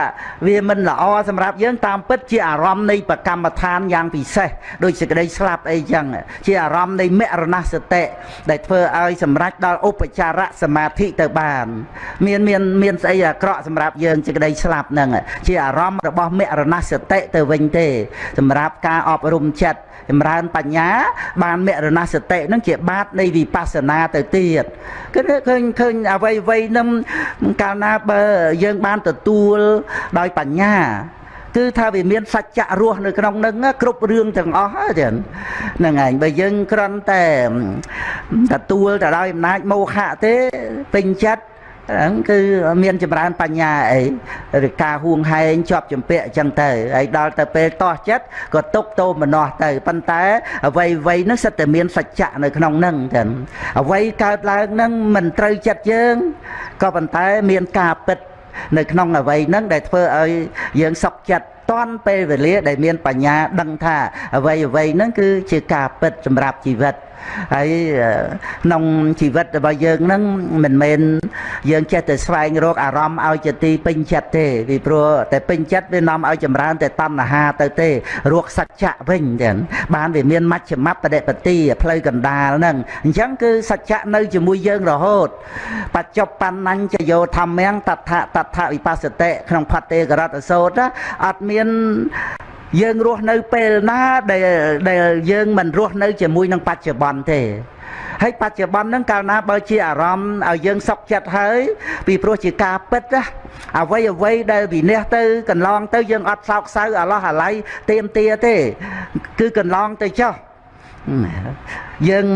វាមិនល្អសម្រាប់យើងតាមពិតជាអារម្មណ៍នៃប្រកម្មដ្ឋានយ៉ាងពិសេសដូចសេចក្តីស្លាប់អីចឹងជាអារម្មណ៍នៃមរណសតិដែលធ្វើឲ្យសម្រេចដល់ឧបចារៈសមាធិទៅបាន មានមានមានស្អីអាក្រក់សម្រាប់យើងសេចក្តីស្លាប់ហ្នឹងជាអារម្មណ៍របស់មរណសតិទៅវិញទេ សម្រាប់ការអប់រំចិត្ត ចម្រើនបញ្ញា បានមរណសតិនឹងជាបាតនៃវិបស្សនាទៅទៀតគឺឃើញឃើញអ្វីអ្វីនឹងកាលណាបើយើងបានទទួលដោយបញ្ញាគឺថាវាមានសច្ចៈរស់នៅក្នុងនឹងគ្រប់រឿងទាំងអស់ហ្នឹងហ្នឹងឯងបើយើងគ្រាន់តែទទួលទៅដោយអំណាចមោហៈទេពេញចិត្ត ហ្នឹងគឺមានចម្រើនបញ្ញាអីឬការហួងហែងជាប់ចម្ពាក់អញ្ចឹងទៅហើយដល់ទៅពេលតោះចិត្តក៏ទុកតោមនោះទៅប៉ុន្តែអ្វីអ្វីហ្នឹងសិតតែមានសច្ចៈនៅក្នុងហ្នឹងចឹងអ្វីកើតឡើងហ្នឹងមិនត្រូវចិត្តយើងក៏ប៉ុន្តែមានការពិតនៅក្នុងអ្វីហ្នឹងដែលធ្វើឲ្យយើងសុខចិត្តតាន់ពេលវេលាដែលមានបញ្ញាដឹងថាអ្វីអ្វីហ្នឹងគឺជាការពិតសម្រាប់ជីវិត ហើយក្នុងជីវិតរបស់យើងហ្នឹងមិនមែនយើងចេះតែស្វែងរកអារម្មណ៍ឲ្យជាទីពេញចិត្តទេពីព្រោះតែពេញចិត្តវានាំឲ្យចម្រើន តែតណ្ហាទៅទេរកសច្ចៈវិញចឹងបានវាមានមជ្ឈមបដិបទាផ្លូវកណ្ដាលហ្នឹងអញ្ចឹងគឺសច្ចៈនៅជាមួយយើងរហូតបច្ចុប្បន្នញ្ញយោធម្មំតថតថវិបស្សតិក្នុងផតេករតសោតអត់មាន យើងរស់នៅពេលណាដែលដែលយើងមិនរស់នៅជាមួយនឹងបច្ចុប្បន្នទេហើយបច្ចុប្បន្នហ្នឹងកាលណាបើជាអារម្មណ៍ឲ្យយើងសុខចិត្តហើយពីព្រោះជាការពិតណាអ្វីអ្វីដែលវិនិច្ឆ័យទៅកន្លងទៅយើងអត់សោកសៅអាឡោះអាល័យទៀមទាទេ គឺកន្លងទៅចុះ យើង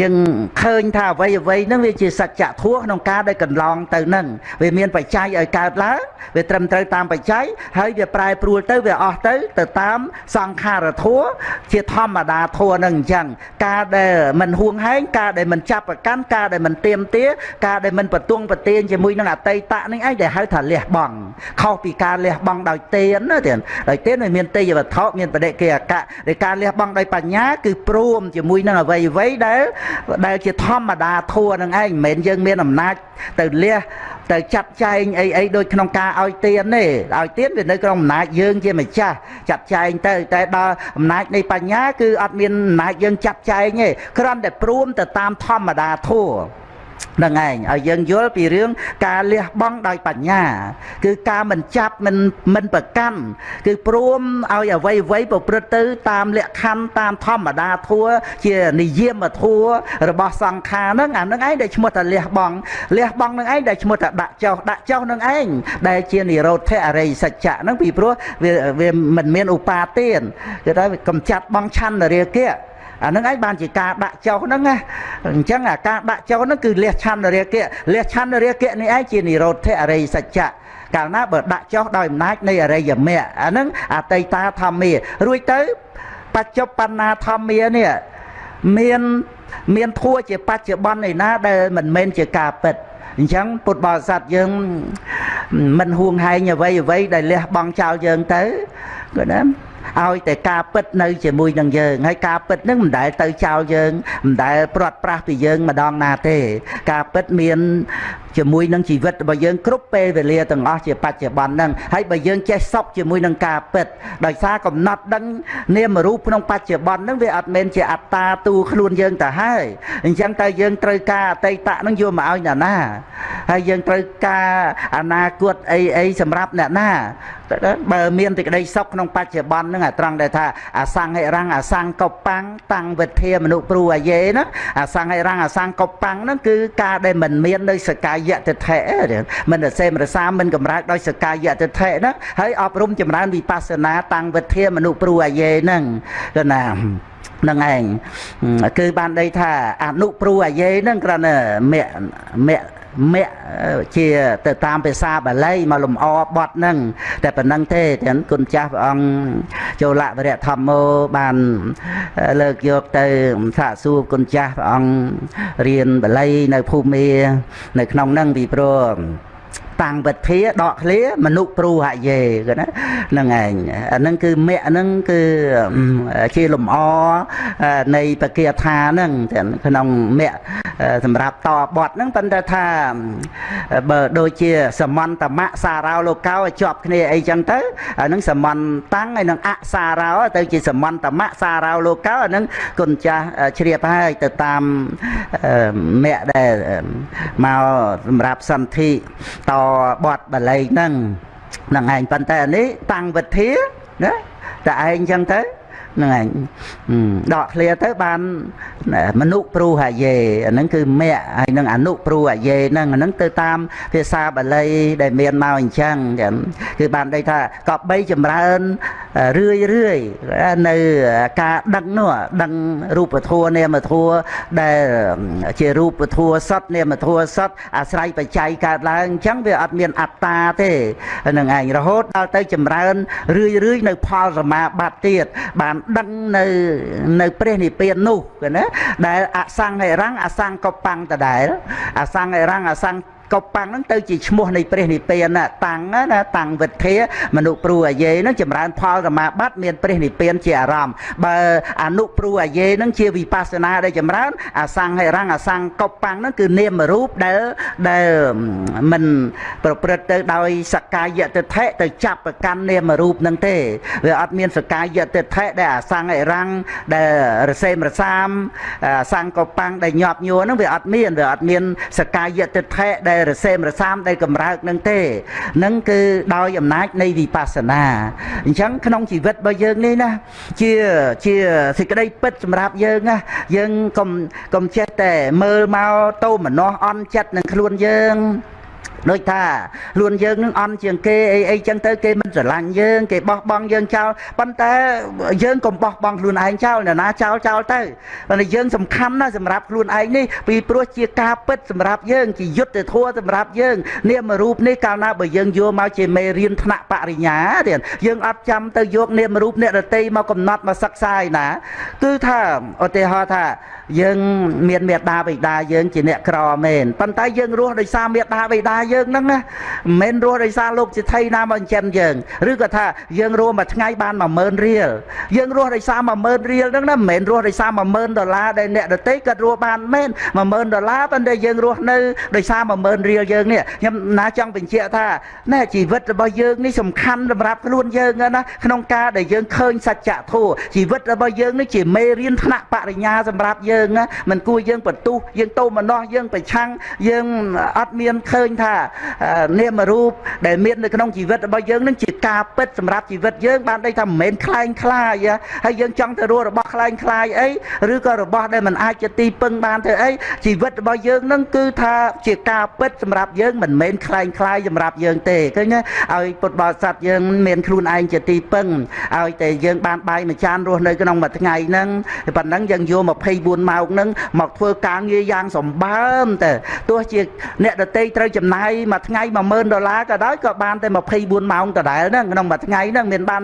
យើងឃើញថាអ្វីអ្វីហ្នឹងវាជាសច្ចធម៌ក្នុងការដែលកន្លងទៅហ្នឹងវាមានបច្ច័យឲ្យកើតឡើងវាត្រឹមត្រូវតាមបច្ច័យហើយវាប្រែប្រួលទៅវាអស់ទៅទៅតាមសង្ខារធម៌ជាធម្មតាធម៌ហ្នឹងអញ្ចឹងការដែលមិនហួងហែងការដែលមិនចាប់ប្រកាន់ការដែលមិនទៀមទាការដែលមិនបទងប្រទៀនជាមួយនឹងអតីតហ្នឹងឯងដែលហៅថាលះបង់ខុសពីការលះបង់ដោយទៀនណាទៀនដោយទៀនវាមានទេយវត្ថុមានបដិកិអកៈដោយការលះបង់ដោយបញ្ញាគឺព្រមជាមួយនឹងអ្វីអ្វីដែលដែលជាធម្មតាធัวនឹងឯងមិនមែនយើងមានអំណាចទៅលះទៅចាត់ចែងអីអីដូចក្នុងការឲ្យទានទេឲ្យទានវានៅក្នុងអំណាចយើងជាម្ចាស់ចាត់ចែងទៅតែដល់អំណាចនៃបញ្ញាគឺអត់មានអំណាចយើងចាត់ចែងទេគ្រាន់តែព្រមទៅតាមធម្មតាធัว នឹងឯងឲ្យយើងយល់ពីរឿងការលះបង់ដោយបញ្ញា គឺការមិនចាប់មិនមិនប្រកាន់គឺព្រមឲ្យអ្វីអ្វីប្រព្រឹត្តទៅ តាមលក្ខខណ្ឌតាមធម្មតាធัวជានិយមធัวរបស់សង្ខារហ្នឹងអានឹងឯងដែលឈ្មោះថាលះបង់លះបង់នឹងឯងដែលឈ្មោះថាដាក់ចោលដាក់ចោលនឹងឯងដែលជានិរោធអរិយសច្ចៈហ្នឹងពីព្រោះវាវាមិនមានឧបាទានគឺថាកំចាត់បងឆន្ទរាគៈ អានឹងឯងបានជាការដាក់ចុះហ្នឹងណាអញ្ចឹងអាការដាក់ចុះហ្នឹងគឺលះឆន្ទរាគៈលះឆន្ទរាគៈនេះឯងជានិរោធអរិយសច្ចៈកាលណាបើដាក់ចុះដោយអំណាចនៃអរិយមគ្គអាហ្នឹងអតីតាធម្មារួចទៅបច្ចុប្បន្នាធម្មានេះមានមានធัวជាបច្ចុប្បន្នឯណាដែលមិនមែនជាការពិតអញ្ចឹងពុទ្ធបរិស័ទយើងមិនហួងហែងអ្វីអ្វីដែលលះបង់ចោលយើងទៅគាត់ណា ឲ្យតែការពិតនៅជាមួយនឹងយើងហើយការពិតនឹងមិនដែលទៅចោលយើងមិនដែលព្រាត់ប្រាសពីយើងម្ដងណាទេ ការពិតមានជាមួយនឹងជីវិតរបស់យើងគ្រប់ពេលវេលាទាំងអស់ជាបច្ចុប្បន្នហ្នឹងហើយបើយើងចេះសពជាមួយនឹងការពិតដោយសារកំណត់ដឹងនាមរូបក្នុងបច្ចុប្បន្នហ្នឹងវាអត់មែនជាអត្តាទូខ្លួនយើងទៅហើយអញ្ចឹងតើយើងត្រូវការអតីតហ្នឹងយកមកឲ្យអ្នកណាហើយយើងត្រូវការអនាគតអីអីសម្រាប់អ្នកណា បើមានទីក្តីសុខក្នុងបច្ចុប្បន្នហ្នឹងអាត្រង់ដែលថាអសង្ហិរੰអសង្កបបាំងតាំងវិធាមនុព្រូអាយេណាអសង្ហិរੰអសង្កបបាំងហ្នឹងគឺការដែលមិនមាននៅសកាយតិថិមិនរសេមរសាមិនកម្រើកដោយសកាយតិថិហ្នឹងហើយអប់រំចម្រើនវិបស្សនាតាំងវិធាមនុព្រូអាយេហ្នឹងគឺណានឹងឯងគឺបានន័យថាអនុព្រូអាយេហ្នឹងគ្រាន់តែមគ្គមគ្គ មគ្គជាទៅតាមភាសាបាលីមកលំអបត់ហ្នឹងតែប៉ុណ្្នឹងទេទាំងគុណចាស់ព្រះអង្គចូលវរៈធម្មោបានលើកយកទៅសាកសួរគុណចាស់ព្រះអង្គរៀនបាលីនៅភូមិនៅក្នុងហ្នឹងពីព្រោះ តាំងវិធាដកឃ្លាមនុព្រូហយេគឺណាហ្នឹងឯងអាហ្នឹងគឺមគ្គហ្នឹងគឺជាលំអនៃបកាថាហ្នឹងក្នុងមគ្គសម្រាប់តបត់ហ្នឹងប៉ុន្តែថាបើដូចជាសមន្តមៈសារោលោកោជាប់គ្នាអីចឹងទៅអាហ្នឹងសមន្តតាំងហើយនឹងអសារោទៅជាសមន្តមៈសារោលោកោអាហ្នឹងគុណចាស់ជ្រាបហើយទៅតាមមគ្គដែលមកសម្រាប់សន្ធិតបត់បល័យហ្នឹងហ្នឹងឯងប៉ុន្តែអានេះតាំងវិធាណាតែឯងចឹងទៅ ហ្នឹងឯងដកឃ្លាទៅបានមនុព្រូហយេអាហ្នឹងគឺមគ្គហើយនឹងអនុព្រូហយេហ្នឹងអាហ្នឹងទៅតាមភាសាបាលីដែលមានមកអញ្ចឹងគឺបានន័យថាក៏បីចម្រើនរឿយរឿយនៅការដឹងនោះដឹងរូបធម៌នាមធម៌ដែលជារូបធម៌សតនាមធម៌សតអាស្រ័យបច្ច័យកើតឡើងអញ្ចឹងវាអត់មានអត្តាទេនឹងឯងរហូតដល់ទៅចម្រើនរឿយរឿយនៅផលសមាបត្តិទៀតបានដឹងនៅនៅព្រះនិព្វាននោះណាដែលអសង្ហិរੰអសង្កបੰតដែលអសង្ហិរੰអសង្ក ប៉ាំងហ្នឹងទៅជាឈ្មោះនៃព្រះនិព្វានតាំងណាតាំងវិធាមនុព្រូអាយេហ្នឹងចម្រើនផលសមាបត្តិមានព្រះនិព្វានជាអារម្មណ៍បើអនុព្រូអាយេហ្នឹងជាវិបស្សនាដែលចម្រើនអសង្ហិរੰអសង្កប៉ាំងហ្នឹងគឺនាមរូបដែលដែលមិនប្រព្រឹត្តទៅដោយសកាយតិថិទៅចាប់ប្រកាន់នាមរូបហ្នឹងទេវាអត់មានសកាយតិថិដែលអសង្ហិរੰដែលរសេមរសាមអសង្កប៉ាំងដែលញាប់ញួរហ្នឹងវាអត់មានវាអត់មានសកាយតិថិដែលរសេមរសាមដែលកម្រើកនឹងទេនឹងគឺដោយអំណាចនៃវិបស្សនាអញ្ចឹងក្នុងជីវិតរបស់យើងនេះណាជាជាសេចក្តីពិតសម្រាប់យើងណាយើងកុំកុំចេះតែមើលមកតោមនោះអន់ចិត្តនឹងខ្លួនយើង ដូចថាខ្លួនយើងនឹងអន់ជាងគេអីអីចឹងទៅគេមិនស្រឡាញ់យើងគេបោះបង់យើងចោលប៉ុន្តែយើងកុំបោះបង់ខ្លួនឯងចោលនរណាចោលចោលទៅប៉ុន្តែយើងសំខាន់ណាស់សម្រាប់ខ្លួនឯងនេះពីព្រោះជាការពិតសម្រាប់យើងជាយុទ្ធធម៌សម្រាប់យើងនាមរូបនេះកាលណាបើយើងយកមកជាមេរៀនថ្នាក់បរិញ្ញាទៀតយើងអត់ចាំទៅយកនាមរូបអ្នករតីមកកំណត់មកសិក្សាឯណាគឺថាឧទាហរណ៍ថា យើងមានមេដាបិតាយើងជាអ្នកក្រមែនប៉ុន្តែយើងរស់ដោយសារមេដាបិតាយើងហ្នឹងណាមិនមែនរស់ដោយសារលោកសិទ្ធិណាមកចិញ្ចឹមយើងឬក៏ថាយើងរស់មួយថ្ងៃបាន10000រៀលយើងរស់ដោយសារ10000រៀលហ្នឹងណាមិនមែនរស់ដោយសារ10000ដុល្លារដែលអ្នកដទៃគាត់រស់បានមែន10000ដុល្លារប៉ុន្តែយើងរស់នៅដោយសារ10000រៀលយើងនេះខ្ញុំណាចង់បញ្ជាក់ថាណែជីវិតរបស់យើងនេះសំខាន់សម្រាប់ខ្លួនយើងណាក្នុងការដែលយើងឃើញសច្ចធម៌ជីវិតរបស់យើងនេះជាមេរៀនថ្នាក់បរិញ្ញាសម្រាប់យណាមិនគួរយើងបន្ទុះយើងតោមនោះយើងប្រឆាំងយើងអត់មានឃើញថានាមរូបដែលមាននៅក្នុងជីវិតរបស់យើងនឹងជាការពិតសម្រាប់ជីវិតយើងបានន័យថាមិនមែនคล้ายคล้ายហើយយើងចង់ទៅរស់របស់คล้ายคล้ายអីឬក៏របស់ដែលមិនអាចជាទីពឹងបានទៅអីជីវិតរបស់យើងនឹងគឺថាជាការពិតសម្រាប់យើងមិនមែនคล้ายคล้ายសម្រាប់យើងទេឃើញឲ្យពុទ្ធបរិស័ទយើងមានខ្លួនឯងជាទីពឹងឲ្យតែយើងបានបាយមួយចានរស់នៅក្នុងមួយថ្ងៃហ្នឹងប៉ុណ្ណឹងយើងយក24 ម៉ោងហ្នឹងមកធ្វើការងារយ៉ាងសម្បើមតែទោះជាអ្នកដតីត្រូវចំណាយមួយថ្ងៃ10000ដុល្លារក៏ដោយក៏បានតែ24ម៉ោងដដែលហ្នឹងក្នុងមួយថ្ងៃហ្នឹងមានបាន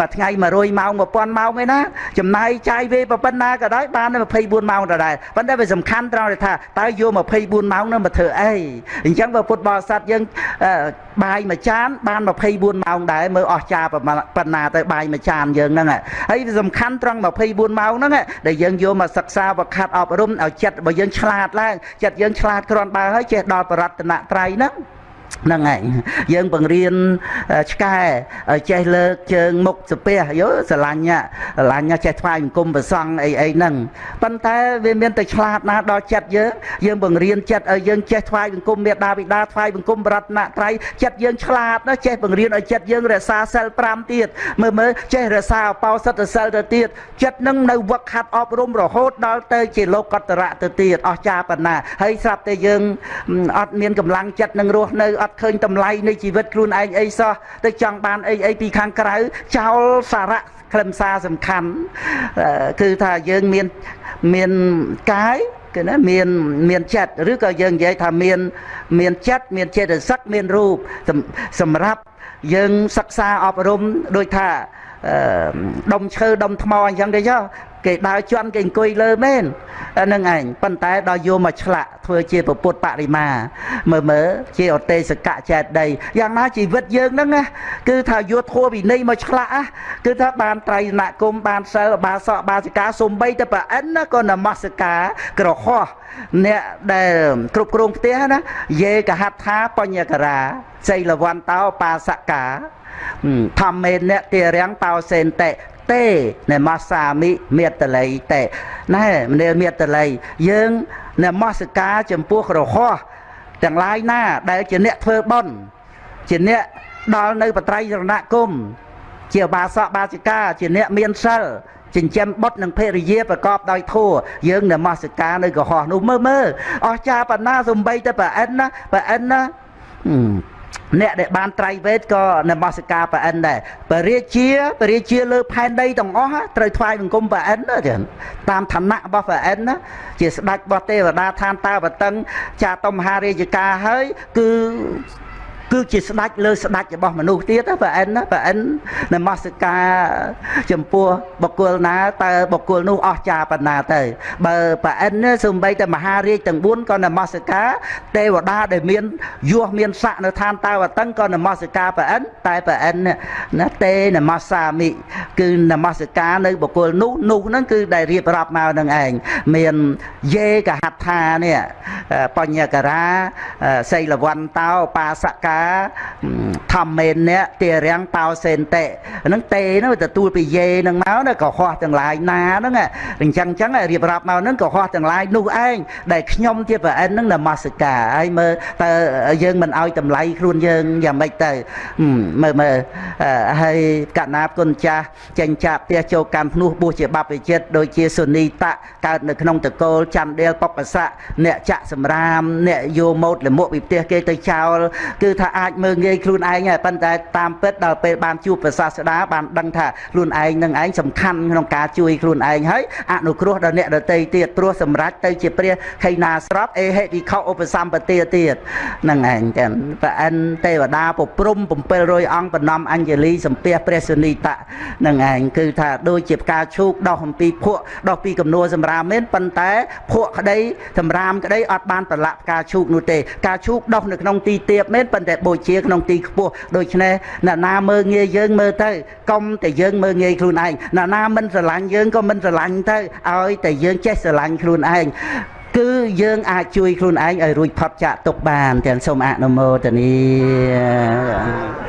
មួយថ្ងៃ100ម៉ោង1000ម៉ោងឯណាចំណាយចាយវេប៉ុណ្ណាក៏ដោយបានតែ24ម៉ោងដដែលប៉ុន្តែវាសំខាន់ត្រង់ថាតើយក24ម៉ោងហ្នឹងមកធ្វើអីអញ្ចឹងបើពុទ្ធបរិស័ទយើងបាយមួយចានបាន24ម៉ោងដែរមើលអស់ចាប៉ុណ្ណាទៅបាយមួយចានយើងហ្នឹងហើយវាសំខាន់ត្រង់24ម៉ោងហ្នឹងដែលយើងយកមកសិក្សាវឹកហាត់អប់រំឲ្យចិត្តរបស់យើងឆ្លាតឡើងចិត្តយើងឆ្លាតគ្រាន់បើហើយចេះដល់បរតនត្រ័យហ្នឹង ហ្នឹងឯងយើងបង្រៀនឆ្កែឲ្យចេះលើកជើងមុខស្ពះយោស្រឡាញ់ស្រឡាញ់ចេះថ្វាយបង្គំប្រសង់អីអីហ្នឹងប៉ុន្តែវាមានតែឆ្លាតណាស់ដល់ចិត្តយើងយើងបង្រៀនចិត្តឲ្យយើងចេះថ្វាយបង្គំមេដាបិតាថ្វាយបង្គំបរតនត្រ័យចិត្តយើងឆ្លាតណាស់ចេះបង្រៀនឲ្យចិត្តយើងរក្សាសិល5ទៀតមើលមើលចេះរក្សាអបោសិទ្ធសិលទៅទៀតចិត្តនឹងនៅវឹកហាត់អប់រំរហូតដល់ទៅជាលោកតរៈទៅទៀតអស្ចារ្យប៉ុណ្ណាហើយស្រាប់តែយើងអត់មានកម្លាំងចិត្តនឹងរស់នៅអត់ឃើញតម្លៃនៃជីវិតខ្លួនឯងអីសោះទៅចង់បានអីអីពីខាងក្រៅចោលសារៈខ្លឹមសារសំខាន់គឺថាយើងមានមានកាយគឺណាមានមានចិត្តឬក៏យើងនិយាយថាមានមានចិត្តមានចេតសិកមានរូបសម្រាប់យើងសិក្សាអប់រំដូចថាដុំឈើដុំថ្មអញ្ចឹងទេចុះ គេដើរជន់គេអង្គុយលើមែនហ្នឹងឯងប៉ុន្តែដល់យកមកឆ្លាក់ធ្វើជាពុទ្ធបរិមាមើលមើលជាអទេសកៈចេតដីយ៉ាងណាជីវិតយើងហ្នឹងណាគឺថាយកធัวវិន័យមកឆ្លាក់គឺថាបានត្រៃណគុំបានសិលបាសកបាសិកាសំបីតែប្រអិនណាក៏នមស្ការក្រហោះអ្នកដែលគ្រប់គ្រងផ្ទះណាយេកហត្ថាបញ្ញការាសីលវន្តោបាសកាធម្មេអ្នកទារាំងតោសេនតេ ទេណមសាមិមេតល័យតេណែមនាលមេតល័យយើងនមស្ការចំពោះក្រហោះទាំងឡាយណា ដែលជាអ្នកធ្វើបុណ្យជាអ្នកដល់នៅបត្រៃរណគមជាបាសកបាសិកាជាអ្នកមានសិលចិញ្ចឹមបុត្រនិងភរិយាប្រកបដោយធម៌យើងនមស្ការនៅកុហកនោះមើលមើលអស្ចារ្យបណ្ណាសំបីតែប្រអិនណាប្រអិនណា អ្នកដែលបានត្រៃវេទក៏នមស្ការប្រអិនដែរបរិជាបរិជាលើផែនដីទាំងអស់ត្រូវថ្វាយបង្គំប្រអិនណាចឹងតាមឋានៈរបស់ប្រអិនណាជាស្ដេចរបស់ទេវតាឋានតាបតឹងចាតុមហារាជការហើយគឺ គឺជាស្ដេចលើស្ដេចរបស់មនុស្សទៀតប្រអិនណាប្រអិននមស្ការចំពោះបុគ្គលណាតើបុគ្គលនោះអស្ចារ្យប៉ុណ្ណាទៅ បើប្រអិនសំបីតែមហារាជទាំង4ក៏នមស្ការទេវតាដែលមានយោះមានស័កនៅឋានតាវតឹងក៏នមស្ការប្រអិនតែប្រអិនណាទេនមសាមិគឺនមស្ការនៅបុគ្គលនោះនោះហ្នឹងគឺដែលរៀបរាប់មកនឹងឯងមានយេកហដ្ឋានេះបញ្ញការាសីលវន្តោបាសកាធម្មេនៈទារាំងតោសេនតេហ្នឹងតេហ្នឹងទទួលពីយេហ្នឹងមកណាកុហកទាំងឡាយណាហ្នឹងអញ្ចឹងអញ្ចឹងរៀបរាប់មកហ្នឹងកុហកទាំងឡាយនោះឯងដែលខ្ញុំជាប្រអិនហ្នឹងនមស្ការហើយមើលតើយើងមិនឲ្យតម្លៃខ្លួនយើងយ៉ាងម៉េចទៅមើលមើលហើយកណាបគុណចាស់ចេញចាក់ផ្ទះចូលកម្មភ្នោះបួសជាបព្វជិតដូចជាសុនីតៈកើតនៅក្នុងតកូលច័ន្ទដេលបបស័កអ្នកចាក់សម្រាមអ្នកយោម៉ូតលមុខពីផ្ទះគេទៅចោលគឺថាអាចមើលងាយខ្លួនឯងហើយប៉ុន្តែតាមពិតដល់ពេលបានជួបព្រះសាស្តាបានដឹងថាខ្លួនឯងនឹងឯងសំខាន់ក្នុងការជួយខ្លួនឯងហើយអនុគ្រោះដល់អ្នកដទៃទៀតព្រោះសម្រាប់ទៅជាព្រះខៃណាស្រាប់អេហេវិខោឧបសម្បទាទៀតនឹងឯងចឹងប្រអិនទេវតាពព្រំ700អង្គបំណំអញ្ជលីសំពះព្រះសុនីតៈនឹងឯងគឺថាដូចជាផ្កាឈូកដោះអំពីភក់ដោះពីកំនួលសម្រាមមែនប៉ុន្តែភក់ក្តីសម្រាមក្តីអត់បានប្រឡាក់ផ្កាឈូកនោះទេផ្កាឈូកដោះនៅក្នុងទីទៀបមែនប៉ុន្តែបូជាក្នុងទីខ្ពស់ដូច្នេះអ្នកណាមើលងាយយើងមើលទៅកុំតែយើងមើលងាយខ្លួនឯងអ្នកណាមិនស្រឡាញ់យើងក៏មិនស្រឡាញ់ទៅឲ្យតែយើងចេះស្រឡាញ់ខ្លួនឯងគឺយើងអាចជួយខ្លួនឯងឲ្យរួចផុតចាកទុកបានទាំងសូមអនុមោទនា